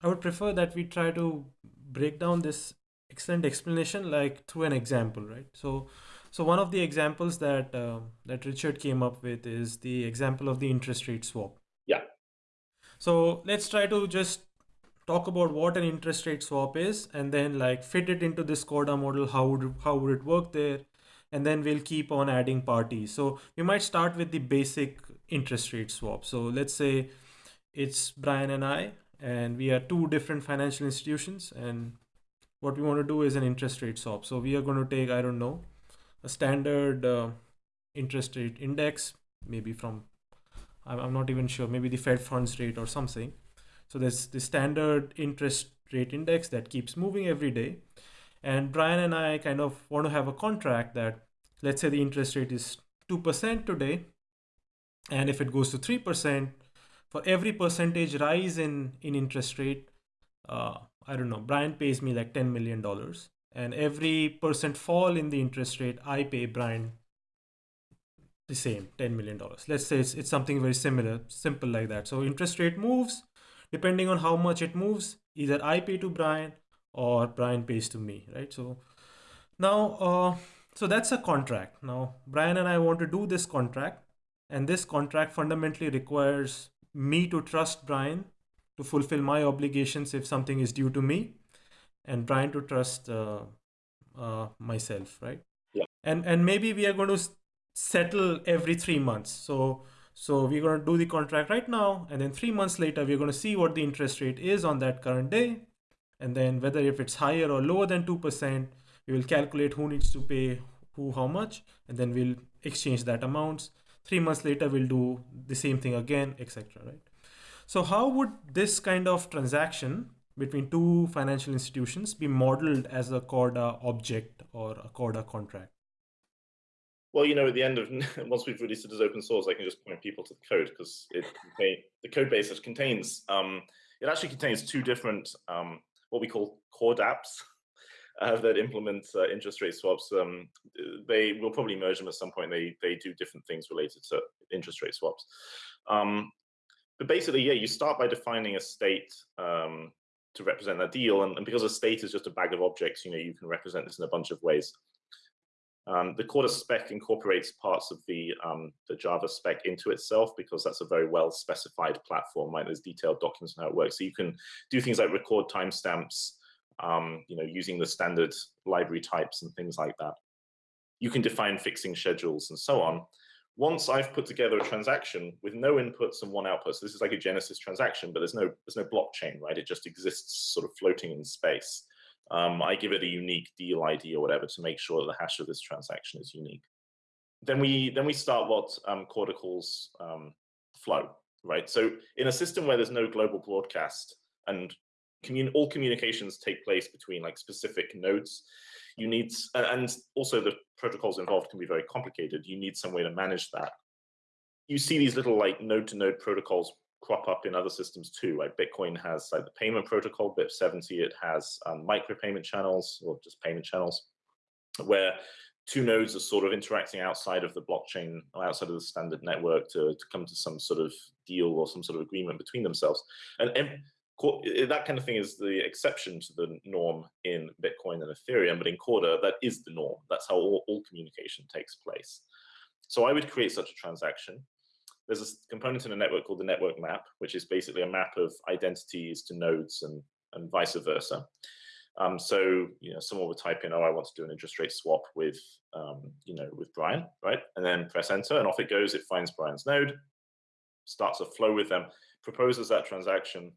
I would prefer that we try to break down this excellent explanation like through an example, right? So, so one of the examples that uh, that Richard came up with is the example of the interest rate swap. So let's try to just talk about what an interest rate swap is, and then like fit it into this Corda model. How would how would it work there? And then we'll keep on adding parties. So we might start with the basic interest rate swap. So let's say it's Brian and I, and we are two different financial institutions and what we want to do is an interest rate swap so we are going to take i don't know a standard uh, interest rate index maybe from I'm, not even sure. Maybe the fed funds rate or something. So there's the standard interest rate index that keeps moving every day. And brian and i kind of want to have a contract that let's say the interest rate is 2% today and if it goes to 3% for every percentage rise in in interest rate uh, i don't know brian pays me like 10 million dollars. And every percent fall in the interest rate i pay brian the same $10 million. Let's say it's, it's something very similar, simple like that. So interest rate moves, depending on how much it moves, either I pay to Brian or Brian pays to me, right? So now, uh, so that's a contract. Now, Brian and I want to do this contract, and this contract fundamentally requires me to trust Brian to fulfill my obligations if something is due to me, and Brian to trust uh, uh, myself, right? Yeah. And and maybe we are going to settle every three months. So so we're going to do the contract right now, and then three months later we're going to see what the interest rate is on that current day, and then whether if it's higher or lower than two percent, we will calculate who needs to pay who how much, and then we'll exchange that amounts. Three months later we'll do the same thing again, etc. Right? So how would this kind of transaction between two financial institutions be modeled as a Corda object or a Corda contract? Well, you know, at the end of once we've released it as open source, I can just point people to the code because it the code base it contains um, it actually contains two different um, what we call CorDapps uh, that implement uh, interest rate swaps. Um, they will probably merge them at some point. They they do different things related to interest rate swaps. Um, but basically, yeah, you start by defining a state um, to represent that deal. And, and, because a state is just a bag of objects, you know, you can represent this in a bunch of ways. Um, the Corda spec incorporates parts of the, um, the Java spec into itself because that's a very well specified platform, right? There's detailed documents on how it works. So you can do things like record timestamps, um, you know, using the standard library types and things like that. You can define fixing schedules and so on once I've put together a transaction with no inputs and one output, so this is like a Genesis transaction, but there's no there's no blockchain, right? It just exists sort of floating in space. Um, I give it a unique deal ID or whatever to make sure that the hash of this transaction is unique. Then we then we start what um, Corda calls um, flow, right? So in a system where there's no global broadcast and commun all communications take place between like specific nodes, you need, and also the protocols involved can be very complicated. You need some way to manage that. You see these little like node to node protocols crop up in other systems too. Like Bitcoin has like the payment protocol, BIP70, it has um, micropayment channels or just payment channels where two nodes are sort of interacting outside of the blockchain or outside of the standard network to, to come to some sort of deal or some sort of agreement between themselves. And that kind of thing is the exception to the norm in Bitcoin and Ethereum, but in Corda, that is the norm. That's how all, all communication takes place. So I would create such a transaction. There's a component in a network called the network map, which is basically a map of identities to nodes and, and vice versa. Um, so, you know, someone would type in, oh, I want to do an interest rate swap with, um, you know, with Brian, right? And then press enter and off it goes. It finds Brian's node, starts a flow with them, proposes that transaction,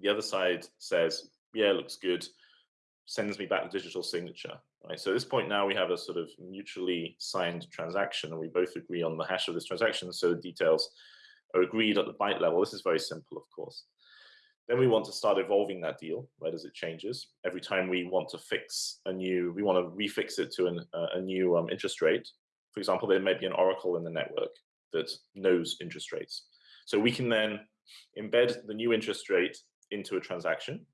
the other side says, yeah, looks good, sends me back the digital signature. Right. So at this point now we have a sort of mutually signed transaction and we both agree on the hash of this transaction. So the details are agreed at the byte level. This is very simple, of course. Then we want to start evolving that deal, right, as it changes. Every time we want to fix a new, we want to refix it to an, uh, a new um, interest rate. For example, there may be an oracle in the network that knows interest rates. So we can then embed the new interest rate into a transaction.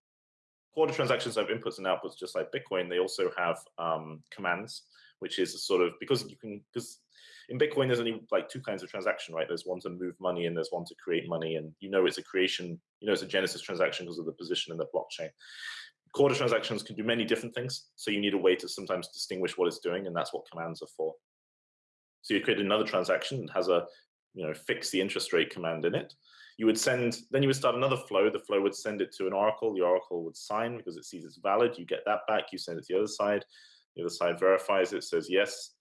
Corda transactions have inputs and outputs just like Bitcoin. They also have um, commands, which is a sort of because you can because in Bitcoin there's only like two kinds of transaction, right? There's one to move money and there's one to create money, and you know it's a creation, you know it's a Genesis transaction because of the position in the blockchain. Corda transactions can do many different things, so you need a way to sometimes distinguish what it's doing, and that's what commands are for. So you create another transaction that has a you know fix the interest rate command in it, you would send, then you would start another flow. The flow would send it to an oracle. The oracle would sign because it sees it's valid. You get that back. You send it to the other side. The other side verifies it, says, yes,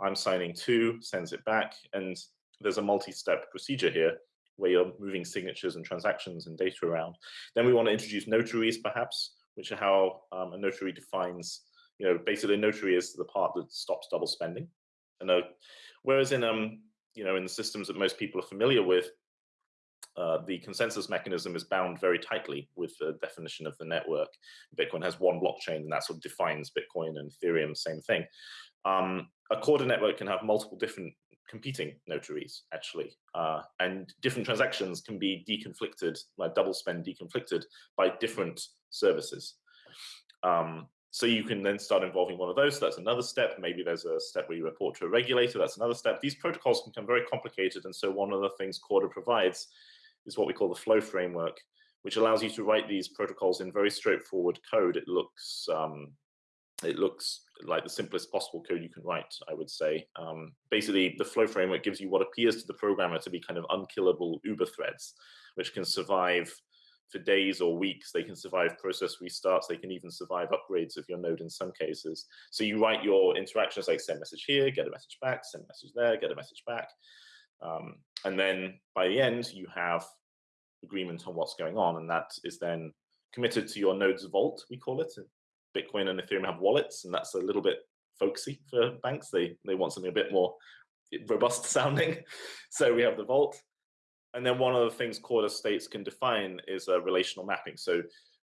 I'm signing too, sends it back. And there's a multi-step procedure here where you're moving signatures and transactions and data around. Then we want to introduce notaries, perhaps, which are how um, a notary defines, you know, basically a notary is the part that stops double spending. And uh, whereas in, um, you know, in the systems that most people are familiar with, uh, the consensus mechanism is bound very tightly with the definition of the network. Bitcoin has one blockchain, and that sort of defines Bitcoin and Ethereum, same thing. Um, a Corda network can have multiple different competing notaries, actually, uh, and different transactions can be deconflicted, like double spend deconflicted by different services. Um, so you can then start involving one of those. So that's another step. Maybe there's a step where you report to a regulator. That's another step. These protocols can become very complicated. And so one of the things Corda provides is what we call the flow framework, which allows you to write these protocols in very straightforward code. It looks um, it looks like the simplest possible code you can write, I would say. Um, basically, the flow framework gives you what appears to the programmer to be kind of unkillable Uber threads, which can survive for days or weeks. They can survive process restarts. They can even survive upgrades of your node in some cases. So you write your interactions like send message here, get a message back, send message there, get a message back. Um, and then by the end, you have agreement on what's going on. And that is then committed to your node's vault, we call it. Bitcoin and Ethereum have wallets, and that's a little bit folksy for banks. They, they want something a bit more robust sounding. So we have the vault. And then one of the things Corda states can define is a relational mapping. So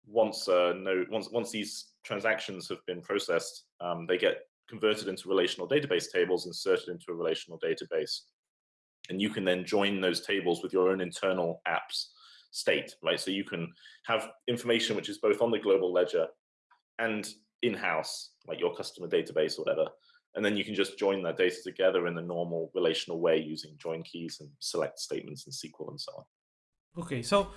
once uh, node, once once these transactions have been processed, um, they get converted into relational database tables, inserted into a relational database, and you can then join those tables with your own internal apps state, right? So you can have information which is both on the global ledger and in-house, like your customer database or whatever, and then you can just join that data together in the normal relational way using join keys and select statements in SQL and so on. Okay, so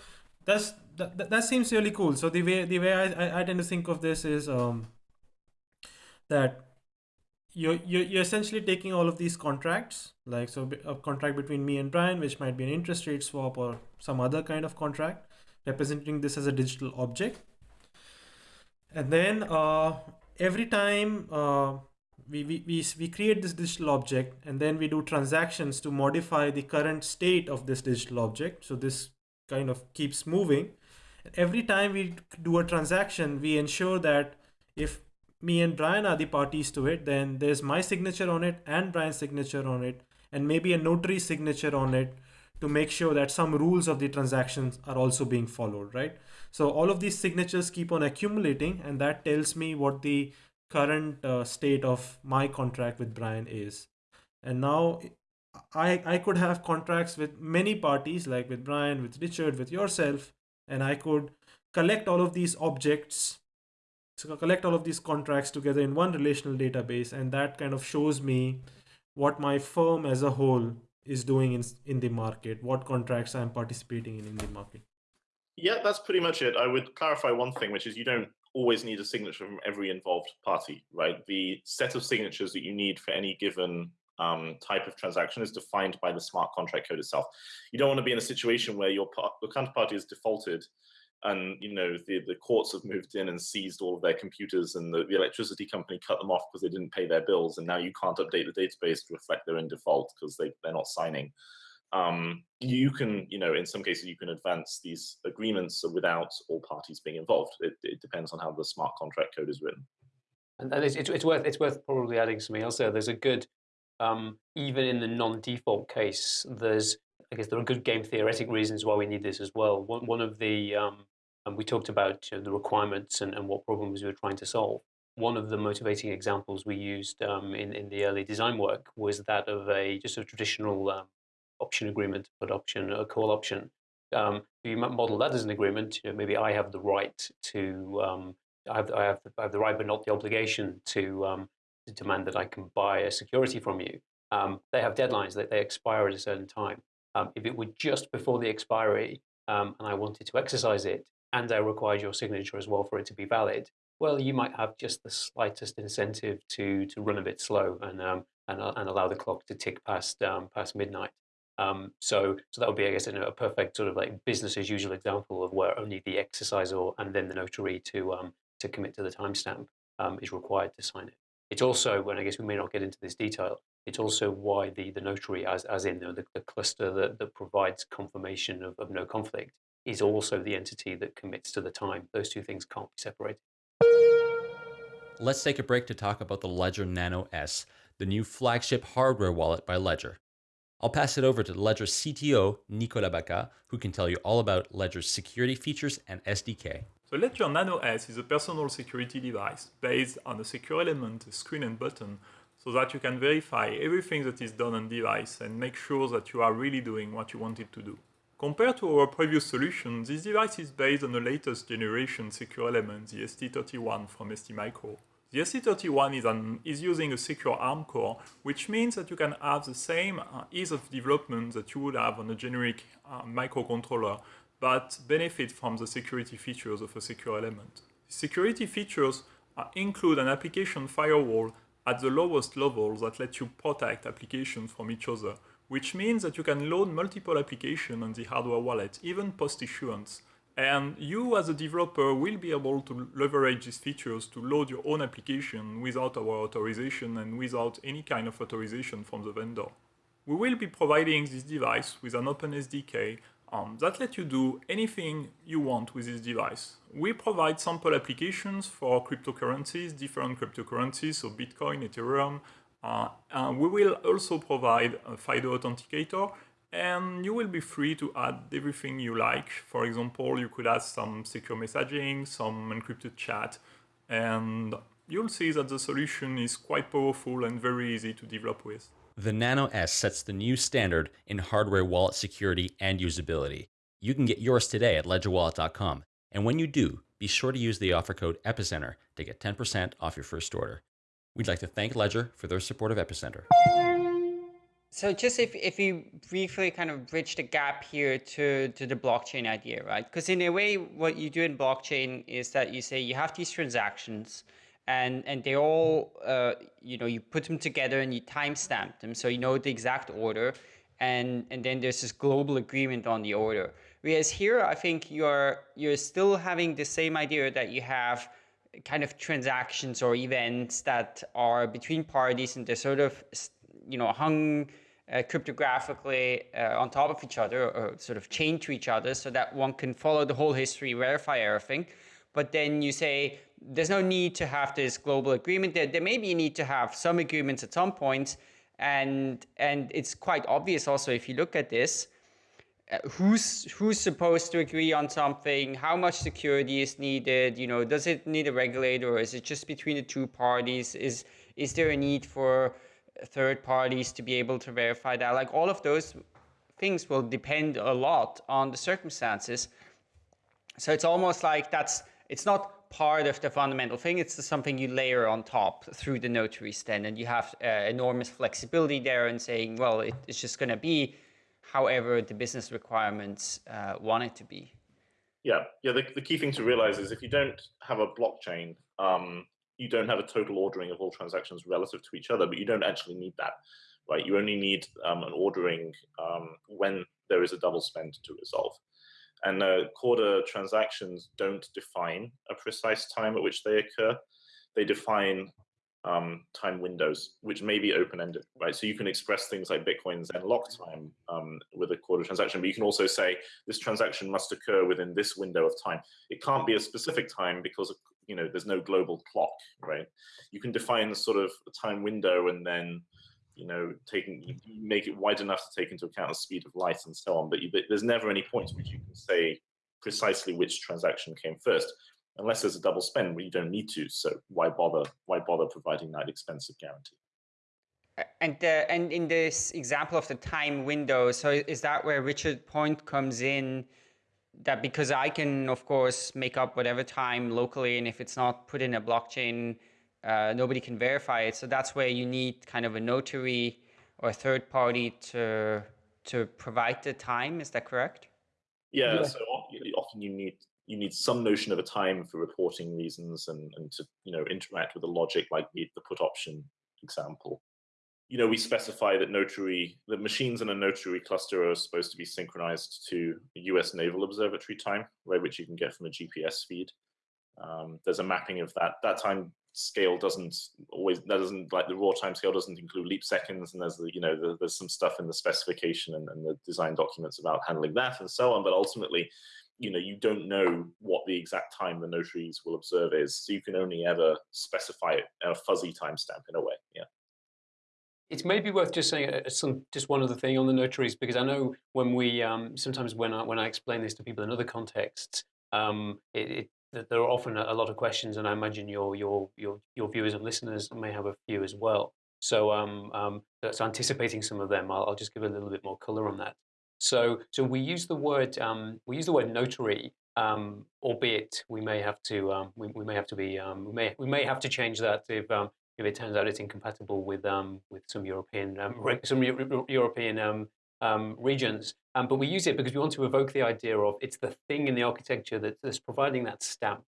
that's that, that seems really cool. So the way the way I, I tend to think of this is um, that you're, you're you're essentially taking all of these contracts, like so a contract between me and Brian, which might be an interest rate swap or some other kind of contract, representing this as a digital object, and then uh, every time. Uh, we, we, we, create this digital object and then we do transactions to modify the current state of this digital object. So this kind of keeps moving. Every time we do a transaction, we ensure that if me and Brian are the parties to it, then there's my signature on it and Brian's signature on it, and maybe a notary signature on it to make sure that some rules of the transactions are also being followed, right? So all of these signatures keep on accumulating and that tells me what the current uh, state of my contract with Brian is. And now I, I could have contracts with many parties, like with Brian, with Richard, with yourself, and I could collect all of these objects, so collect all of these contracts together in one relational database, and that kind of shows me what my firm as a whole is doing in, in the market, what contracts I'm participating in in the market. Yeah, that's pretty much it. I would clarify one thing, which is you don't always need a signature from every involved party, right? The set of signatures that you need for any given um, type of transaction is defined by the smart contract code itself. You don't want to be in a situation where your, your counterparty is defaulted and you know the, the courts have moved in and seized all of their computers and the, the electricity company cut them off because they didn't pay their bills and now you can't update the database to reflect they're in default because they, they're not signing um, you can, you know, in some cases you can advance these agreements without all parties being involved. It, it depends on how the smart contract code is written. And, it's, it's, it's, worth it's worth probably adding something else there. There's a good, um, even in the non-default case, there's I guess there are good game theoretic reasons why we need this as well. One one of the um, and we talked about you know, the requirements and, and what problems we were trying to solve. One of the motivating examples we used um, in in the early design work was that of a just a traditional um, option agreement, put option, a call option. Um, you model that as an agreement, you know, maybe I have the right to, um, I, have, I, have, I have the right but not the obligation to, um, to demand that I can buy a security from you. Um, they have deadlines that they expire at a certain time. Um, if it were just before the expiry um, and I wanted to exercise it and I required your signature as well for it to be valid, well, you might have just the slightest incentive to to run a bit slow and um, and, uh, and allow the clock to tick past um, past midnight. Um, so, so that would be, I guess, a perfect sort of like business as usual example of where only the exerciser and then the notary to um, to commit to the timestamp um, is required to sign it. It's also, when I guess we may not get into this detail, it's also why the, the notary, as, as in the, the cluster that, that provides confirmation of, of no conflict, is also the entity that commits to the time. Those two things can't be separated. Let's take a break to talk about the Ledger Nano S, the new flagship hardware wallet by Ledger. I'll pass it over to Ledger CTO, Nicolas Bacca, who can tell you all about Ledger's security features and SDK. So Ledger Nano S is a personal security device based on a secure element, a screen and button, so that you can verify everything that is done on device and make sure that you are really doing what you wanted to do. Compared to our previous solution, this device is based on the latest generation secure element, the ST31 from STMicro. The ST31 is, an, is using a secure ARM core, which means that you can have the same uh, ease of development that you would have on a generic uh, microcontroller, but benefit from the security features of a secure element. Security features uh, include an application firewall at the lowest level that lets you protect applications from each other, which means that you can load multiple applications on the hardware wallet, even post-issuance, and you as a developer will be able to leverage these features to load your own application without our authorization and without any kind of authorization from the vendor. We will be providing this device with an open SDK um, that lets you do anything you want with this device. We provide sample applications for cryptocurrencies, different cryptocurrencies, so Bitcoin, Ethereum. Uh, we will also provide a FIDO authenticator and you will be free to add everything you like. For example, you could add some secure messaging, some encrypted chat, and you'll see that the solution is quite powerful and very easy to develop with. The Nano S sets the new standard in hardware wallet security and usability. You can get yours today at ledgerwallet.com, and when you do, be sure to use the offer code EPICENTER to get 10% off your first order. We'd like to thank Ledger for their support of Epicenter. So just if, if you briefly kind of bridge the gap here to, to the blockchain idea, right? Because in a way, what you do in blockchain is that you say you have these transactions and, and they all, uh, you know, you put them together and you timestamp them. So you know the exact order and, and then there's this global agreement on the order. Whereas here, I think you're, you're still having the same idea that you have kind of transactions or events that are between parties and they're sort of you know, hung uh, cryptographically uh, on top of each other or sort of chained to each other so that one can follow the whole history, verify everything. But then you say there's no need to have this global agreement. There, there may be a need to have some agreements at some point. And, and it's quite obvious also if you look at this, uh, who's who's supposed to agree on something how much security is needed you know does it need a regulator or is it just between the two parties is is there a need for third parties to be able to verify that. Like all of those things will depend a lot on the circumstances. So it's almost like that's, it's not part of the fundamental thing, it's something you layer on top through the notaries then, and you have uh, enormous flexibility there in saying, well, it, it's just going to be however the business requirements uh, want it to be. Yeah, yeah. The, the key thing to realize is if you don't have a blockchain, um, you don't have a total ordering of all transactions relative to each other, but you don't actually need that, right? You only need um, an ordering um, when there is a double spend to resolve. And uh, Corda transactions don't define a precise time at which they occur. They define um, time windows, which may be open-ended, right? So you can express things like Bitcoin's nLockTime um, with a Corda transaction, but you can also say this transaction must occur within this window of time. It can't be a specific time because you know there's no global clock, right? You can define the sort of a time window and then you know taking make it wide enough to take into account the speed of light and so on. But, you, but there's never any point which you can say precisely which transaction came first unless there's a double spend, where you don't need to. So why bother? Why bother providing that expensive guarantee? And uh, and in this example of the time window, so is that where Richard Point comes in? That because I can of course make up whatever time locally, and if it's not put in a blockchain, uh, nobody can verify it. So that's where you need kind of a notary or a third party to to provide the time. Is that correct? Yeah. yeah. So often you need you need some notion of a time for reporting reasons and, and to you know interact with the logic like the, the put option example. You know, we specify that notary, the machines in a notary cluster are supposed to be synchronized to US Naval Observatory time, right, which you can get from a GPS feed. Um, there's a mapping of that. That time scale doesn't always, that doesn't, like the raw time scale doesn't include leap seconds, and there's, the, you know, the, there's some stuff in the specification and, and the design documents about handling that and so on, but ultimately, you know you don't know what the exact time the notaries will observe is so you can only ever specify it a fuzzy timestamp in a way yeah it's maybe worth just saying uh, some just one other thing on the notaries because I know when we um, sometimes when I when I explain this to people in other contexts, um, it, it, there are often a, lot of questions, and I imagine your your your your viewers and listeners may have a few as well. So um, um, so anticipating some of them, I'll, I'll just give a little bit more color on that. So, so we use the word um, we use the word notary, um, albeit we may have to um, we, we may have to be um, we may we may have to change that if if it turns out it's incompatible with um, with some European some European um, regions. but we use it because we want to evoke the idea of it's the thing in the architecture that, that's providing that stamp.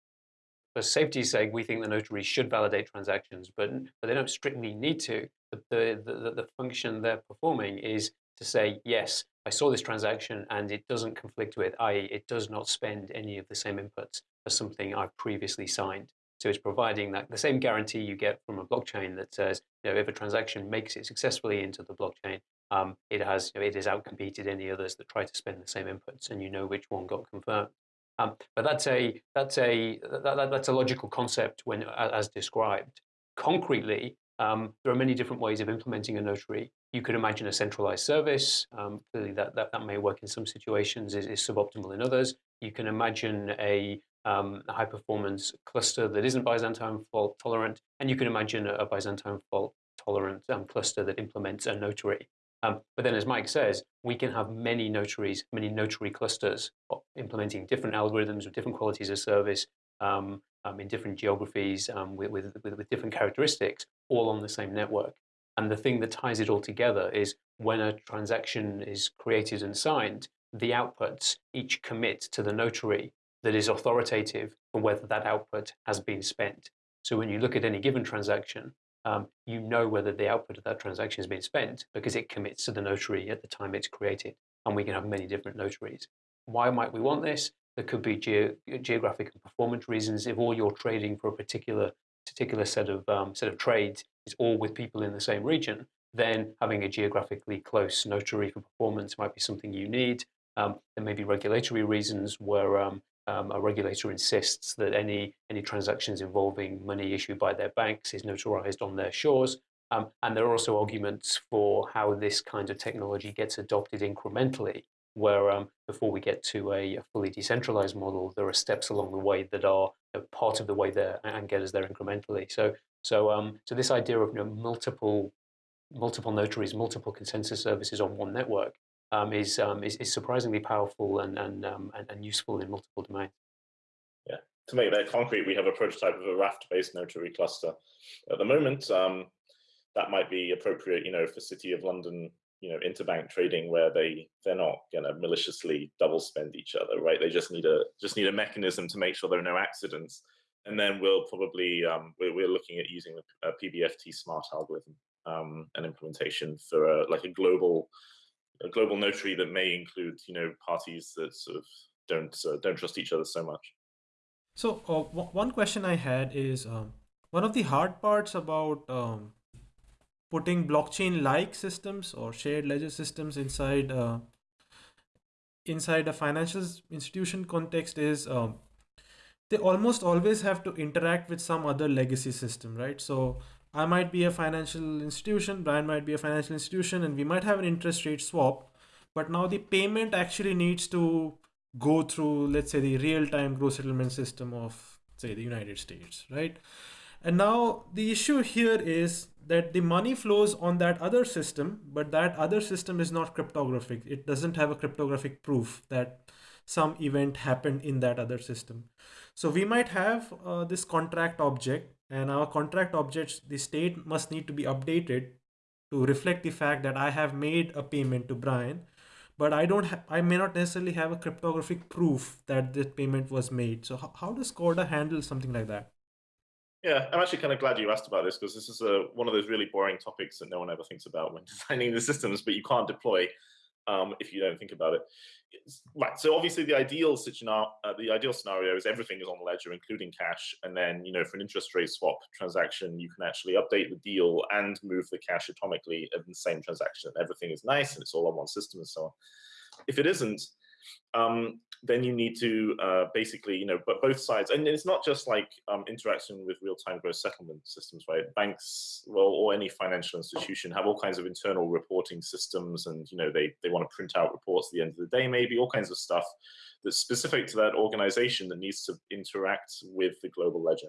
For safety's sake, we think the notary should validate transactions, but, but they don't strictly need to. The, the, the, the function they're performing is to say, yes, I saw this transaction and it doesn't conflict with, i.e. it does not spend any of the same inputs as something I've previously signed. So it's providing that the same guarantee you get from a blockchain that says, you know, if a transaction makes it successfully into the blockchain, um, it has, you know, it has outcompeted any others that try to spend the same inputs, and you know which one got confirmed. Um, but that's a that's a that, that's a logical concept when as described. Concretely, um, there are many different ways of implementing a notary. You could imagine a centralized service. Um, clearly, that, that, that may work in some situations, is, is suboptimal in others. You can imagine a, um, a high performance cluster that isn't Byzantine fault tolerant, and you can imagine a, a Byzantine fault tolerant um, cluster that implements a notary. Um, but then, as Mike says, we can have many notaries, many notary clusters implementing different algorithms with different qualities of service um, um, in different geographies um, with, with, with, different characteristics, all on the same network. And the thing that ties it all together is when a transaction is created and signed, the outputs each commit to the notary that is authoritative for whether that output has been spent. So when you look at any given transaction, um, you know whether the output of that transaction has been spent because it commits to the notary at the time it's created. And we can have many different notaries. Why might we want this? There could be ge geographic and performance reasons. If all you're trading for a particular particular set of um, set of trades is all with people in the same region, then having a geographically close notary for performance might be something you need. Um, there may be regulatory reasons where um, um, a regulator insists that any, any transactions involving money issued by their banks is notarized on their shores. Um, and there are also arguments for how this kind of technology gets adopted incrementally, where um, before we get to a, a, fully decentralized model, there are steps along the way that are part of the way there and get us there incrementally. So, so, um, so this idea of you know, multiple, multiple notaries, multiple consensus services on one network um, is, um, is, is surprisingly powerful and and, um, and, and useful in multiple domains. Yeah, to make that concrete, we have a prototype of a Raft-based notary cluster at the moment. Um, that might be appropriate, you know, for City of London, you know, interbank trading where they they're not going to maliciously double spend each other, right? They just need a just need a mechanism to make sure there are no accidents. And then we'll probably um, we're, we're looking at using a, PBFT smart algorithm um, an implementation for a, like a global a global notary that may include you know parties that sort of don't uh, don't trust each other so much. So uh, one question I had is um, one of the hard parts about um, putting blockchain-like systems or shared ledger systems inside uh, inside a financial institution context is um, they almost always have to interact with some other legacy system, right? So I might be a financial institution, Brian might be a financial institution, and we might have an interest rate swap. But now the payment actually needs to go through, let's say, the real-time gross settlement system of, say, the United States, right? And now the issue here is that the money flows on that other system, but that other system is not cryptographic. It doesn't have a cryptographic proof that some event happened in that other system. So we might have uh, this contract object and our contract objects, the state must need to be updated to reflect the fact that I have made a payment to Brian, but I don't I may not necessarily have a cryptographic proof that this payment was made. So how, how does Corda handle something like that? Yeah, I'm actually kind of glad you asked about this because this is a, one of those really boring topics that no one ever thinks about when designing the systems, but you can't deploy um, if you don't think about it. right. So obviously, the ideal scenario, uh, the ideal scenario is everything is on the ledger, including cash, and then you know for an interest rate swap transaction, you can actually update the deal and move the cash atomically in the same transaction. Everything is nice and it's all on one system and so on. If it isn't, um, then you need to uh, basically, you know, but both sides, and it's not just like um, interaction with real-time gross settlement systems, right? Banks, well, or any financial institution have all kinds of internal reporting systems, and you know, they they want to print out reports at the end of the day, maybe all kinds of stuff that's specific to that organization that needs to interact with the global ledger.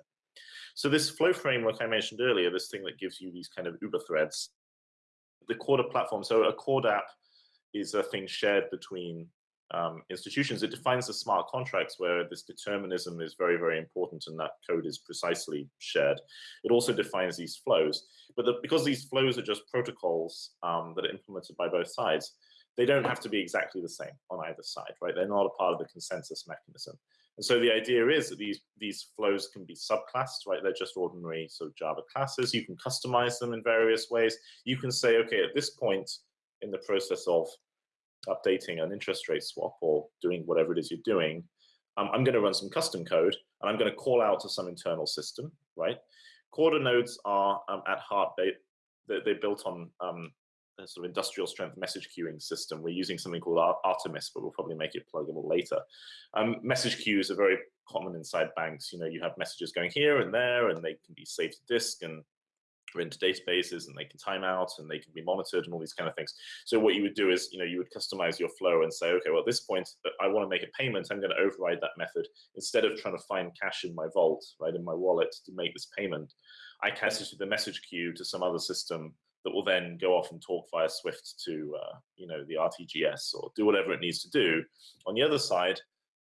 So this flow framework I mentioned earlier, this thing that gives you these kind of Uber threads, the Corda platform, so a Corda app is a thing shared between um, institutions. It defines the smart contracts where this determinism is very, very important and that code is precisely shared. It also defines these flows. But the, because these flows are just protocols um, that are implemented by both sides, they don't have to be exactly the same on either side, right? They're not a part of the consensus mechanism. And so the idea is that these, these flows can be subclassed, right? They're just ordinary sort of Java classes. You can customize them in various ways. You can say, okay, at this point in the process of updating an interest rate swap or doing whatever it is you're doing, um, I'm going to run some custom code and I'm going to call out to some internal system, right? Corda nodes are um, at heart, they, they, are built on um, a sort of industrial strength message queuing system. We're using something called Artemis, but we'll probably make it pluggable later. Um, message queues are very common inside banks. You know, you have messages going here and there, and they can be saved to disk and or into databases and they can time out and they can be monitored and all these kind of things. So what you would do is, you know, you would customize your flow and say, okay, well, at this point, I want to make a payment. I'm going to override that method. Instead of trying to find cash in my vault, right, in my wallet to make this payment, I cast it to the message queue to some other system that will then go off and talk via Swift to, uh, you know, the RTGS or do whatever it needs to do. On the other side,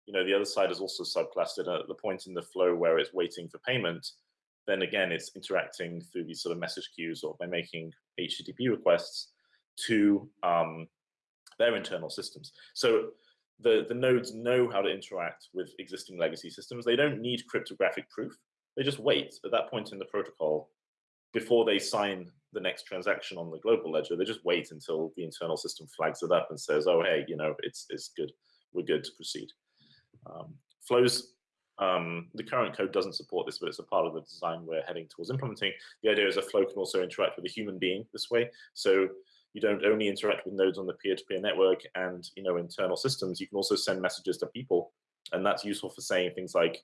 you know, the other side is also subclassed at the point in the flow where it's waiting for payment then again, it's interacting through these sort of message queues or by making HTTP requests to um, their internal systems. So the, the nodes know how to interact with existing legacy systems. They don't need cryptographic proof. They just wait at that point in the protocol before they sign the next transaction on the global ledger. They just wait until the internal system flags it up and says, oh, hey, you know, it's, it's good. We're good to proceed. Um, flows um, the current code doesn't support this, but it's a part of the design we're heading towards implementing. The idea is a flow can also interact with a human being this way. So you don't only interact with nodes on the peer-to-peer -peer network and you know internal systems, you can also send messages to people. And that's useful for saying things like,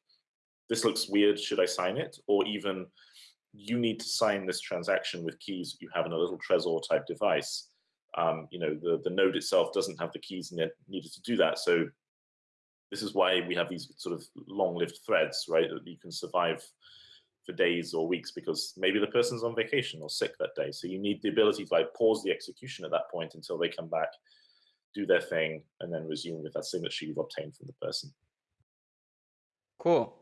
this looks weird, should I sign it? Or even, you need to sign this transaction with keys you have in a little Trezor type device. Um, you know, the, the node itself doesn't have the keys needed to do that. So this is why we have these sort of long-lived threads, right? That you can survive for days or weeks because maybe the person's on vacation or sick that day. So you need the ability to like pause the execution at that point until they come back, do their thing, and then resume with that signature you've obtained from the person. Cool.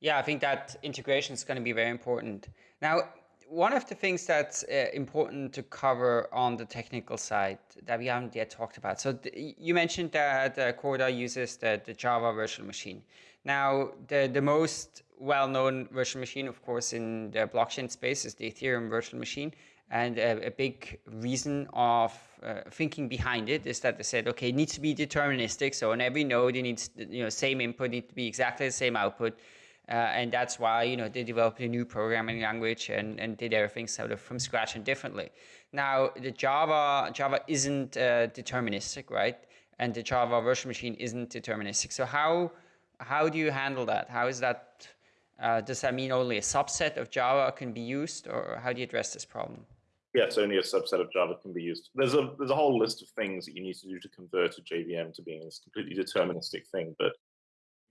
Yeah, I think that integration is going to be very important. Now, one of the things that's uh, important to cover on the technical side that we haven't yet talked about. So you mentioned that uh, Corda uses the, the Java virtual machine. Now, the, the most well-known virtual machine, of course, in the blockchain space is the Ethereum virtual machine. And a, a big reason of uh, thinking behind it is that they said, okay, it needs to be deterministic. So on every node, it needs, you know, same input, need to be exactly the same output. Uh, and that's why you know they developed a new programming language and, and did everything sort of from scratch and differently. Now the Java Java isn't uh, deterministic, right? And the Java virtual machine isn't deterministic. So how how do you handle that? How is that? Uh, does that mean only a subset of Java can be used, or how do you address this problem? Yes, only a subset of Java can be used. There's a there's a whole list of things that you need to do to convert a JVM to being this completely deterministic thing, but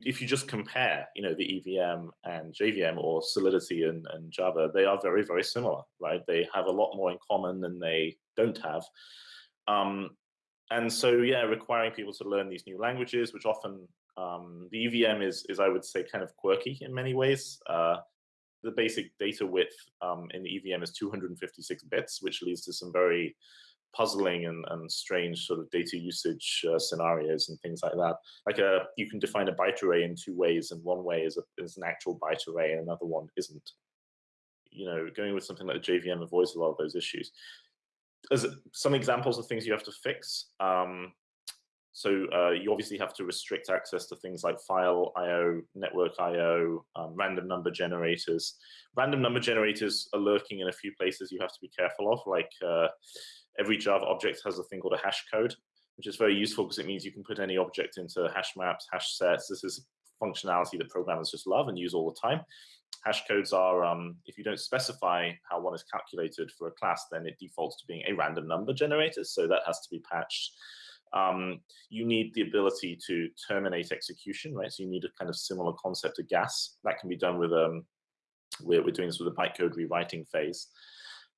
if you just compare, you know, the EVM and JVM or Solidity and, and Java, they are very, very similar, right? They have a lot more in common than they don't have. Um, and so, yeah, requiring people to learn these new languages, which often um, the EVM is, is, I would say, kind of quirky in many ways. Uh, the basic data width um, in the EVM is 256 bits, which leads to some very puzzling and, and strange sort of data usage uh, scenarios and things like that. Like a, uh, you can define a byte array in two ways, and one way is, a, is an actual byte array, and another one isn't. You know, going with something like JVM avoids a lot of those issues. As some examples of things you have to fix. Um, so uh, you obviously have to restrict access to things like file I/O, network I/O, um, random number generators. Random number generators are lurking in a few places you have to be careful of, like uh, every Java object has a thing called a hash code, which is very useful because it means you can put any object into hash maps, hash sets. This is functionality that programmers just love and use all the time. Hash codes are, um, if you don't specify how one is calculated for a class, then it defaults to being a random number generator. So that has to be patched. Um, you need the ability to terminate execution, right? So you need a kind of similar concept to gas. That can be done with, um, we're, we're doing this with a bytecode rewriting phase.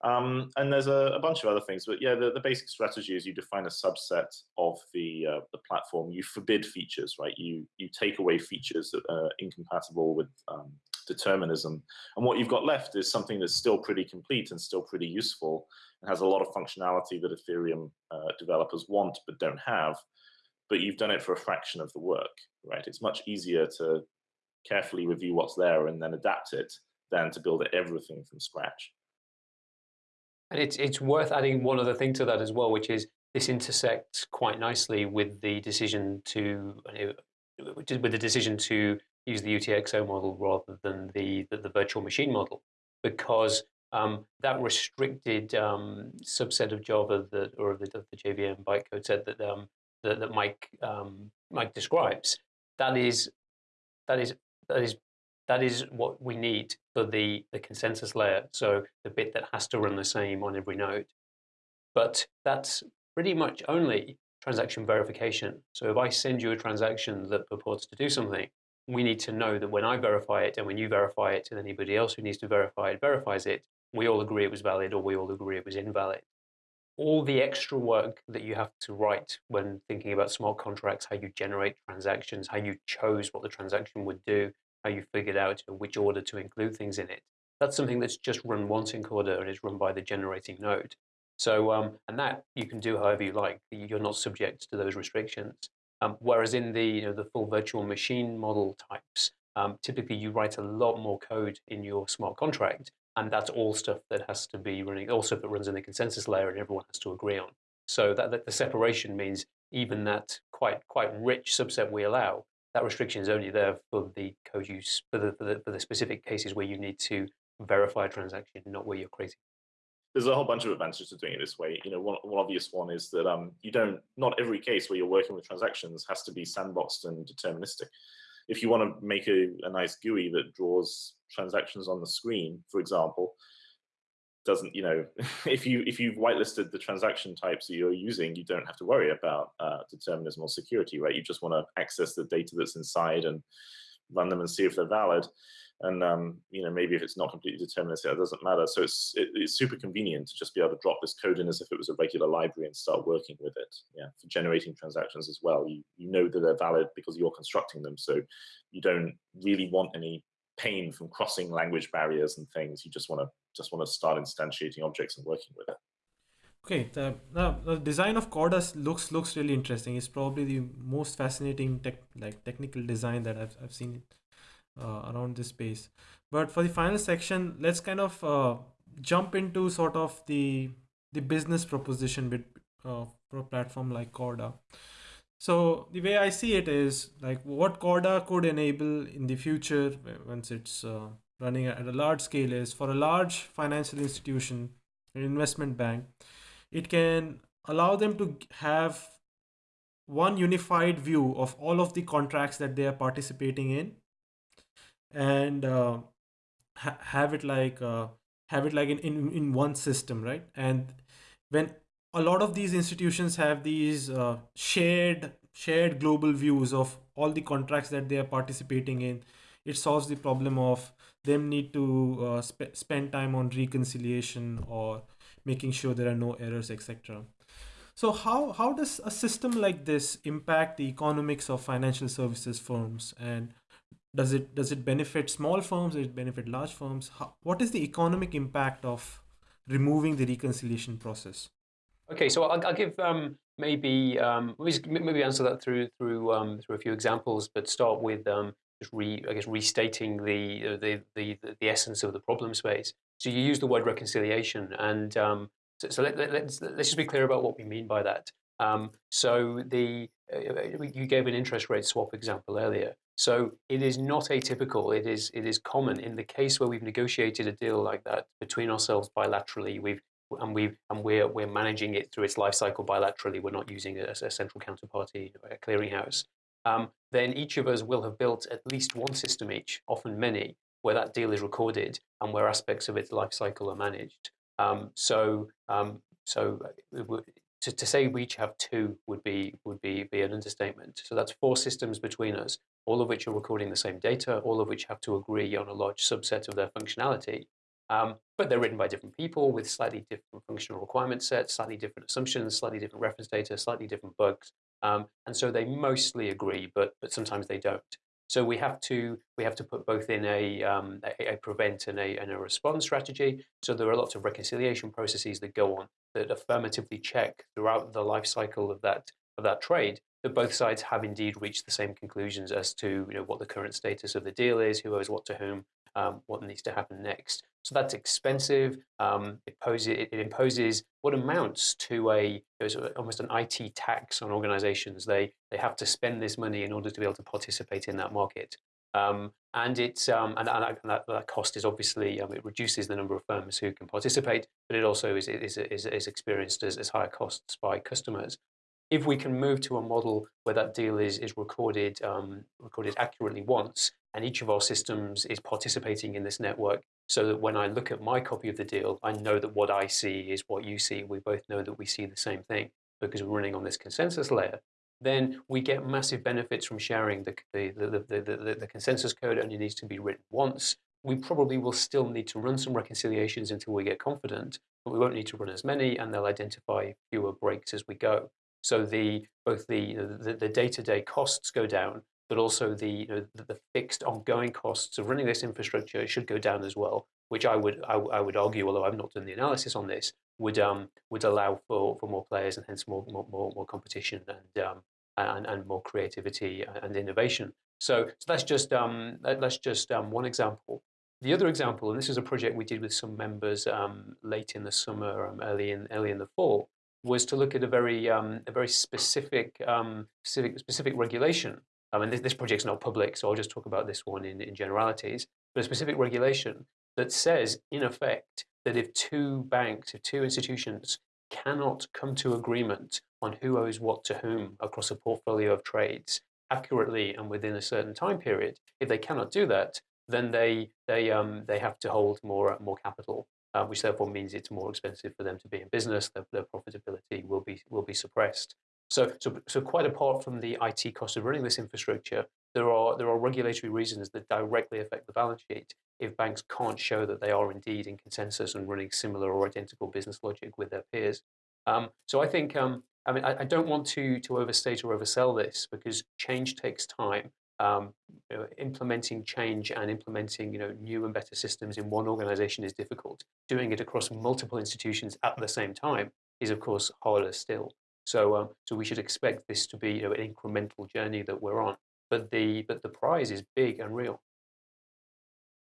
Um, and there's a, a, bunch of other things, but yeah, the, the basic strategy is you define a subset of the uh, the platform. You forbid features, right? You you take away features that are incompatible with um, determinism, and what you've got left is something that's still pretty complete and still pretty useful, and has a lot of functionality that Ethereum uh, developers want but don't have. But you've done it for a fraction of the work, right? It's much easier to carefully review what's there and then adapt it than to build everything from scratch. And it's, it's worth adding one other thing to that as well, which is this intersects quite nicely with the decision to, with the decision to use the UTXO model rather than the, the, the virtual machine model, because um, that restricted um, subset of Java that, or of the, of the JVM bytecode set that, um, that, that Mike, um, Mike describes, that is, that is, that is that is what we need for the, the consensus layer. So the bit that has to run the same on every node. But that's pretty much only transaction verification. So if I send you a transaction that purports to do something, we need to know that when I verify it and when you verify it and anybody else who needs to verify it verifies it, we all agree it was valid or we all agree it was invalid. All the extra work that you have to write when thinking about smart contracts, how you generate transactions, how you chose what the transaction would do, how you figured out which order to include things in it. That's something that's just run once in Corda and is run by the generating node. So, um, and that you can do however you like. You're not subject to those restrictions. Um, whereas in the, you know, the full virtual machine model types, um, typically you write a lot more code in your smart contract, and that's all stuff that has to be running, all stuff that runs in the consensus layer and everyone has to agree on. So that, that the separation means even that quite quite rich subset we allow that restriction is only there for the code use, for the, for the, for the specific cases where you need to verify a transaction, not where you're creating. There's a whole bunch of advantages to doing it this way. You know, one, one obvious one is that um, you don't, not every case where you're working with transactions has to be sandboxed and deterministic. If you want to make a, a nice GUI that draws transactions on the screen, for example, doesn't, you know, if you if you've whitelisted the transaction types that you're using, you don't have to worry about uh, determinism or security, right? You just want to access the data that's inside and run them and see if they're valid. And um, you know, maybe if it's not completely deterministic, it doesn't matter. So it's it, it's super convenient to just be able to drop this code in as if it was a regular library and start working with it. Yeah, for generating transactions as well. You you know that they're valid because you're constructing them, so you don't really want any pain from crossing language barriers and things. You just want to just want to start instantiating objects and working with it. Okay, the, the, the design of Corda looks looks really interesting. It's probably the most fascinating tech like technical design that I've I've seen uh, around this space. But for the final section, let's kind of uh, jump into sort of the the business proposition with uh, for a platform like Corda. So the way I see it is like what Corda could enable in the future once it's uh, running at a large scale is for a large financial institution, an investment bank, it can allow them to have one unified view of all of the contracts that they are participating in and uh, ha have it like uh, have it like in, in in one system right? And when a lot of these institutions have these uh, shared shared global views of all the contracts that they are participating in it solves the problem of them need to uh, sp spend time on reconciliation or making sure there are no errors etc so how how does a system like this impact the economics of financial services firms? And does it does it benefit small firms? Does it benefit large firms? How, what is the economic impact of removing the reconciliation process? Okay, so I'll, I'll give um, maybe um, maybe answer that through through um, through a few examples, but start with um, just re I guess restating the, uh, the the the essence of the problem space. So you use the word reconciliation, and um, so, so let, let, let's let's just be clear about what we mean by that. Um, so the uh, you gave an interest rate swap example earlier. So it is not atypical. It is it is common in the case where we've negotiated a deal like that between ourselves bilaterally. We've and we and we're we're managing it through its life cycle bilaterally. We're not using a, a central counterparty, a clearinghouse. Um, then each of us will have built at least one system each, often many, where that deal is recorded and where aspects of its life cycle are managed. Um, so um, so uh, to, to say we each have two would be would be be an understatement. So that's four systems between us, all of which are recording the same data, all of which have to agree on a large subset of their functionality. Um, but they're written by different people with slightly different functional requirement sets, slightly different assumptions, slightly different reference data, slightly different bugs. Um, and so they mostly agree, but, but sometimes they don't. So we have to we have to put both in a, um, a, a, prevent and a, and a respond strategy. So there are lots of reconciliation processes that go on that affirmatively check throughout the life cycle of that of that trade that both sides have indeed reached the same conclusions as to you know what the current status of the deal is, who owes what to whom, um, what needs to happen next. So that's expensive. Um, it, poses, it, imposes what amounts to a almost an IT tax on organizations. They they have to spend this money in order to be able to participate in that market. Um, and it's um, and, and that, that, cost is obviously um, it reduces the number of firms who can participate, but it also is is is, is experienced as, as higher costs by customers if we can move to a model where that deal is, is recorded, um, recorded accurately once, and each of our systems is participating in this network, so that when I look at my copy of the deal, I know that what I see is what you see. We both know that we see the same thing because we're running on this consensus layer. Then we get massive benefits from sharing the, the, the, the, the, consensus code only needs to be written once. We probably will still need to run some reconciliations until we get confident, but we won't need to run as many and they'll identify fewer breaks as we go. So the both the the day-to-day -day costs go down, but also the, you know, the, the fixed ongoing costs of running this infrastructure should go down as well, which I would I, I would argue, although I've not done the analysis on this, would um would allow for for more players and hence more more more, more competition and um and, and more creativity and innovation. So, so that's just um that's just um, one example. The other example, and this is a project we did with some members um, late in the summer, um, early in early in the fall, was to look at a very um, a very specific um, specific specific regulation. I mean, this, this project's not public, so I'll just talk about this one in, in generalities. But a specific regulation that says, in effect, that if two banks, if two institutions cannot come to agreement on who owes what to whom across a portfolio of trades accurately and within a certain time period, if they cannot do that, then they they um, they have to hold more more capital uh, which therefore means it's more expensive for them to be in business. Their, their profitability will be will be suppressed. So, so, so quite apart from the IT cost of running this infrastructure, there are there are regulatory reasons that directly affect the balance sheet if banks can't show that they are indeed in consensus and running similar or identical business logic with their peers. Um, so I think um, I mean I, I, don't want to to overstate or oversell this because change takes time um, you know, implementing change and implementing you know, new and better systems in one organization is difficult. Doing it across multiple institutions at the same time is, of course, harder still. So, um, so we should expect this to be you know, an incremental journey that we're on. But the, but the prize is big and real.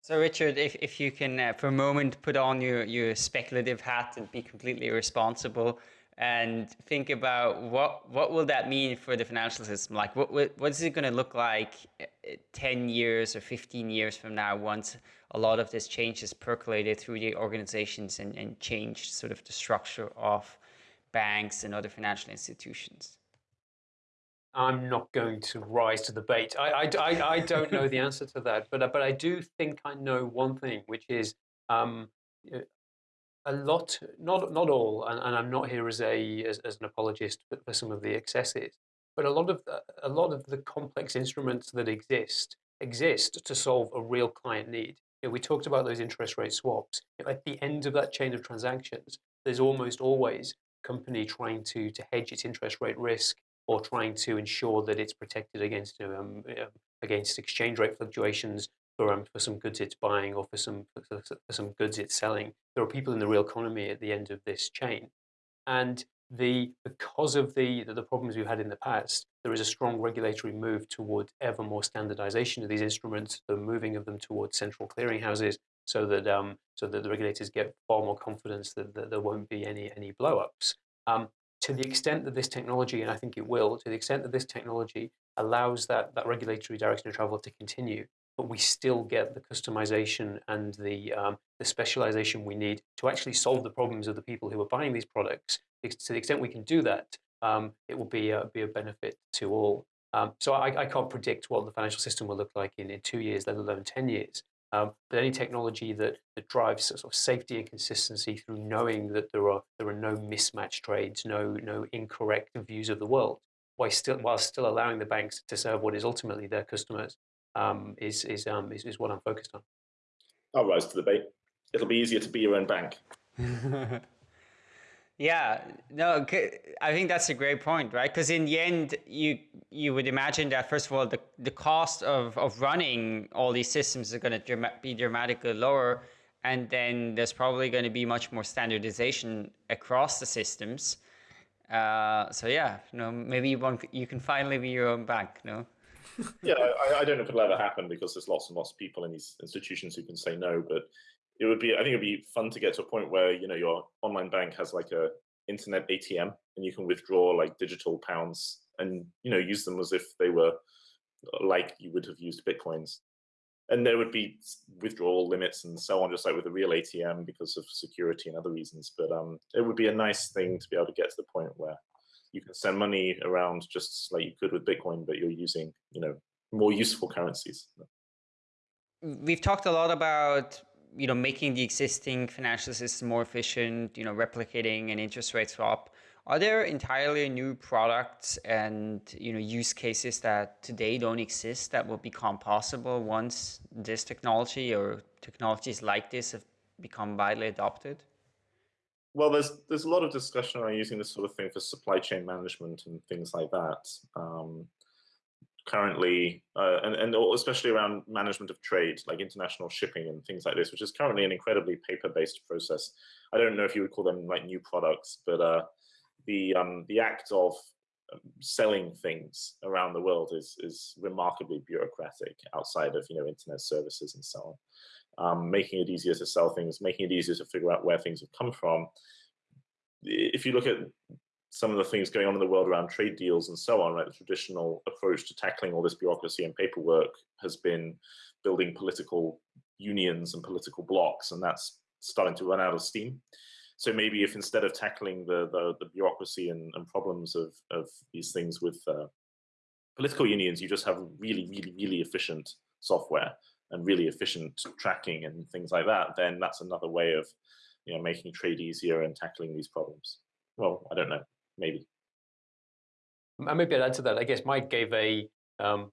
So Richard, if, if you can uh, for a moment put on your, your speculative hat and be completely responsible, and think about what what will that mean for the financial system? Like, what what is it going to look like uh, 10 years or 15 years from now once a lot of this change is percolated through the organizations and, and changed sort of the structure of banks and other financial institutions? I'm not going to rise to the bait. I, I, I, I don't know the answer to that, but, but I do think I know one thing, which is um, a lot, not not all, and, and I'm not here as a as, as, an apologist for some of the excesses, but a lot of the, a lot of the complex instruments that exist exist to solve a real client need. You know, we talked about those interest rate swaps. At the end of that chain of transactions, there's almost always company trying to to hedge its interest rate risk or trying to ensure that it's protected against um, against exchange rate fluctuations for, um, for some goods it's buying or for some, for, some goods it's selling. There are people in the real economy at the end of this chain. And the because of the, the problems we've had in the past, there is a strong regulatory move towards ever more standardization of these instruments, the moving of them towards central clearinghouses, so that um, so that the regulators get far more confidence that, that there won't be any any blowups. Um, to the extent that this technology, and I think it will, to the extent that this technology allows that that regulatory direction of travel to continue, but we still get the customization and the, um, the specialization we need to actually solve the problems of the people who are buying these products. To the extent we can do that, um, it will be a, be a benefit to all. Um, so I, I, can't predict what the financial system will look like in, in two years, let alone 10 years. Um, but any technology that, that drives sort of safety and consistency through knowing that there are, there are no mismatched trades, no, no incorrect views of the world, while still, while still allowing the banks to serve what is ultimately their customers, um, is is, um, is is what I'm focused on. I'll rise to the bait. it'll be easier to be your own bank. yeah, no, I think that's a great point, right? Because in the end, you you would imagine that first of all, the the cost of of running all these systems is going to be dramatically lower, and then there's probably going to be much more standardization across the systems. Uh, so yeah, you know, maybe you, want, you can finally be your own bank, no? yeah, I, I, don't know if it'll ever happen because there's lots and lots of people in these institutions who can say no. But it would be, I think it'd be fun to get to a point where you know your online bank has like a internet ATM and you can withdraw like digital pounds and you know use them as if they were like you would have used bitcoins. And there would be withdrawal limits and so on, just like with a real ATM because of security and other reasons. But um, it would be a nice thing to be able to get to the point where you can send money around just like you could with Bitcoin, but you're using, you know, more useful currencies. We've talked a lot about, you know, making the existing financial system more efficient, you know, replicating an interest rate swap. Are there entirely new products and, you know, use cases that today don't exist that will become possible once this technology or technologies like this have become widely adopted? well, there's there's a lot of discussion around using this sort of thing for supply chain management and things like that. Um, currently, uh, and, and especially around management of trade, like international shipping and things like this, which is currently an incredibly paper-based process. I don't know if you would call them like new products, but uh, the um, the act of um, selling things around the world is is remarkably bureaucratic outside of you know internet services and so on um, making it easier to sell things, making it easier to figure out where things have come from. If you look at some of the things going on in the world around trade deals and so on, right, the traditional approach to tackling all this bureaucracy and paperwork has been building political unions and political blocs, and that's starting to run out of steam. So maybe if instead of tackling the the, the bureaucracy and, and, problems of, of these things with uh, political unions, you just have really, really, really efficient software and really efficient tracking and things like that, then that's another way of you know making trade easier and tackling these problems. Well, I don't know, maybe. And maybe I'd add to that. I guess Mike gave a um,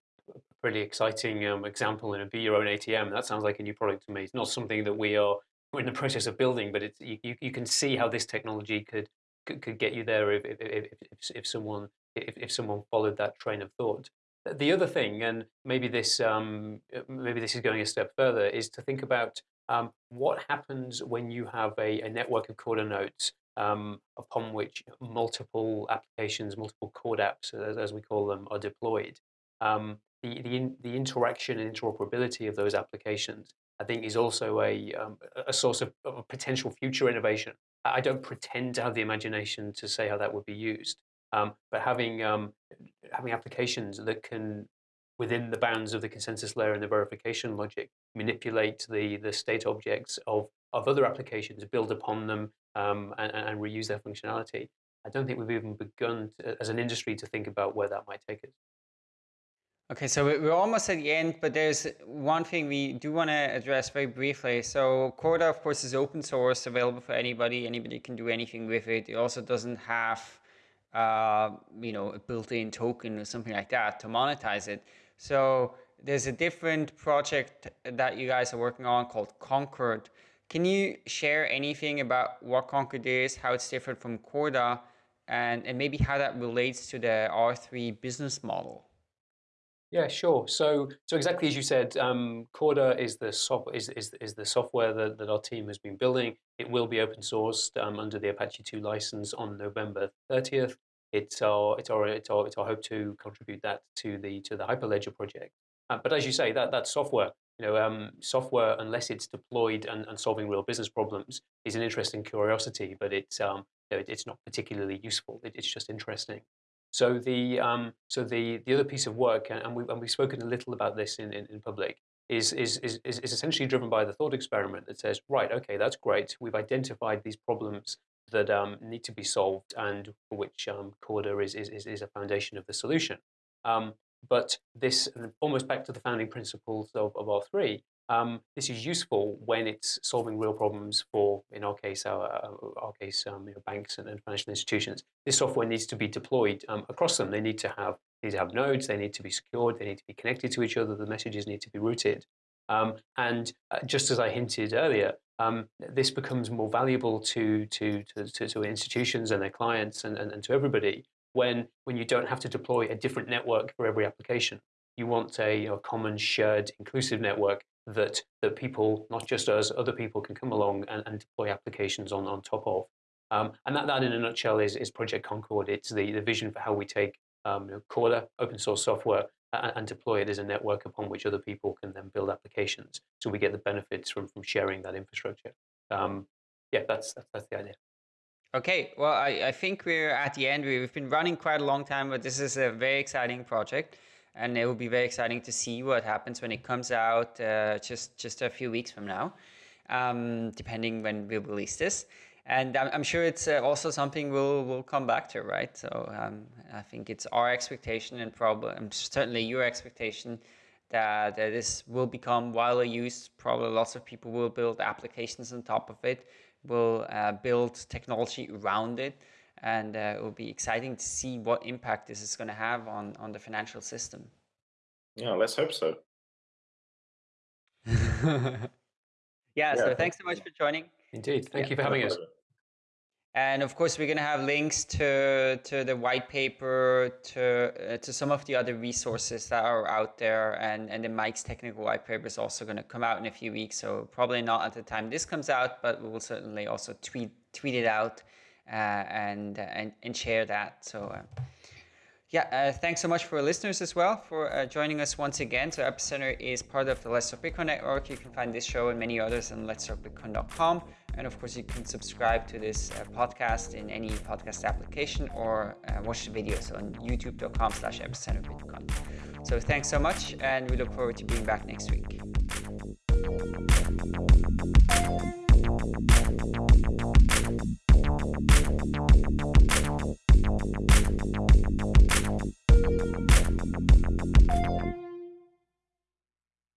pretty exciting um, example in a be your own ATM. That sounds like a new product to me. It's not something that we are we're in the process of building, but it's you, you can see how this technology could could, could get you there if if, if, if, someone if, if someone followed that train of thought. The other thing, and maybe this um, uh, maybe this is going a step further, is to think about um, what happens when you have a, a network of Corda nodes um, upon which multiple applications, multiple CorDapps, as, we call them, are deployed. Um, the, the, the interaction and interoperability of those applications, I think, is also a, um, a source of, of potential future innovation. I don't pretend to have the imagination to say how that would be used, um, but having um, having applications that can, within the bounds of the consensus layer and the verification logic, manipulate the the state objects of of other applications, build upon them, um, and, and reuse their functionality. I don't think we've even begun to, as an industry to think about where that might take us. Okay, so we're almost at the end, but there's one thing we do want to address very briefly. So Corda, of course, is open source, available for anybody. Anybody can do anything with it. It also doesn't have uh, you know, a built-in token or something like that to monetize it. So there's a different project that you guys are working on called Concord. Can you share anything about what Concord is, how it's different from Corda, and, and maybe how that relates to the R3 business model? Yeah, sure. So, so exactly as you said, um, Corda is the soft, is, is, is the software that, that our team has been building. It will be open sourced um, under the Apache 2 license on November 30th. It's our, it's our, it's our, it's our hope to contribute that to the to the Hyperledger project. Uh, but as you say, that that software, you know, um, software unless it's deployed and, and solving real business problems is an interesting curiosity, but it's um, you know, it's not particularly useful. It, it's just interesting. So the um, so the the other piece of work, and, we and we've spoken a little about this in, in, in public, is, is is is essentially driven by the thought experiment that says, right, okay, that's great. We've identified these problems that um, need to be solved, and for which um, Corda is, is is a foundation of the solution. Um, but this almost back to the founding principles of, of R3 um, this is useful when it's solving real problems for, in our case, our, our case, um, you know, banks and, and, financial institutions. This software needs to be deployed um, across them. They need to have need to have nodes. They need to be secured. They need to be connected to each other. The messages need to be routed. Um, and uh, just as I hinted earlier, um, this becomes more valuable to, to, to, to, institutions and their clients and, and, and to everybody when, when you don't have to deploy a different network for every application. You want a you know, common, shared, inclusive network that, that people, not just us, other people can come along and, and deploy applications on, on top of. Um, and that, that, in a nutshell, is, is Project Concord. It's the, the vision for how we take um, you know, Corda, open source software, and, and, deploy it as a network upon which other people can then build applications. So we get the benefits from, from sharing that infrastructure. Um, yeah, that's, that's, that's the idea. Okay, well, I, I think we're at the end. We've been running quite a long time, but this is a very exciting project. And it will be very exciting to see what happens when it comes out uh, just, just a few weeks from now, um, depending when we release this and I'm, I'm sure it's uh, also something we'll we'll come back to, right? So um, I think it's our expectation and probably um, certainly your expectation that, that this will become widely used. Probably lots of people will build applications on top of it, will uh, build technology around it, and uh, it will be exciting to see what impact this is going to have on on the financial system. Yeah, let's hope so. yeah, yeah, so thanks so much for joining. Indeed. Thank yeah, you for having us. And of course, we're going to have links to, to the white paper, to, uh, to some of the other resources that are out there. And, and the Mike's technical white paper is also going to come out in a few weeks. So probably not at the time this comes out, but we will certainly also tweet, tweet it out uh, and, and, and share that. So uh, yeah, uh, thanks so much for listeners as well for uh, joining us once again. So Epicenter is part of the Let's Talk Bitcoin network. You can find this show and many others on letstalkbitcoin.com. And of course, you can subscribe to this uh, podcast in any podcast application or uh, watch the videos on youtube.com slash epicenter bitcoin. So thanks so much, and we look forward to being back next week.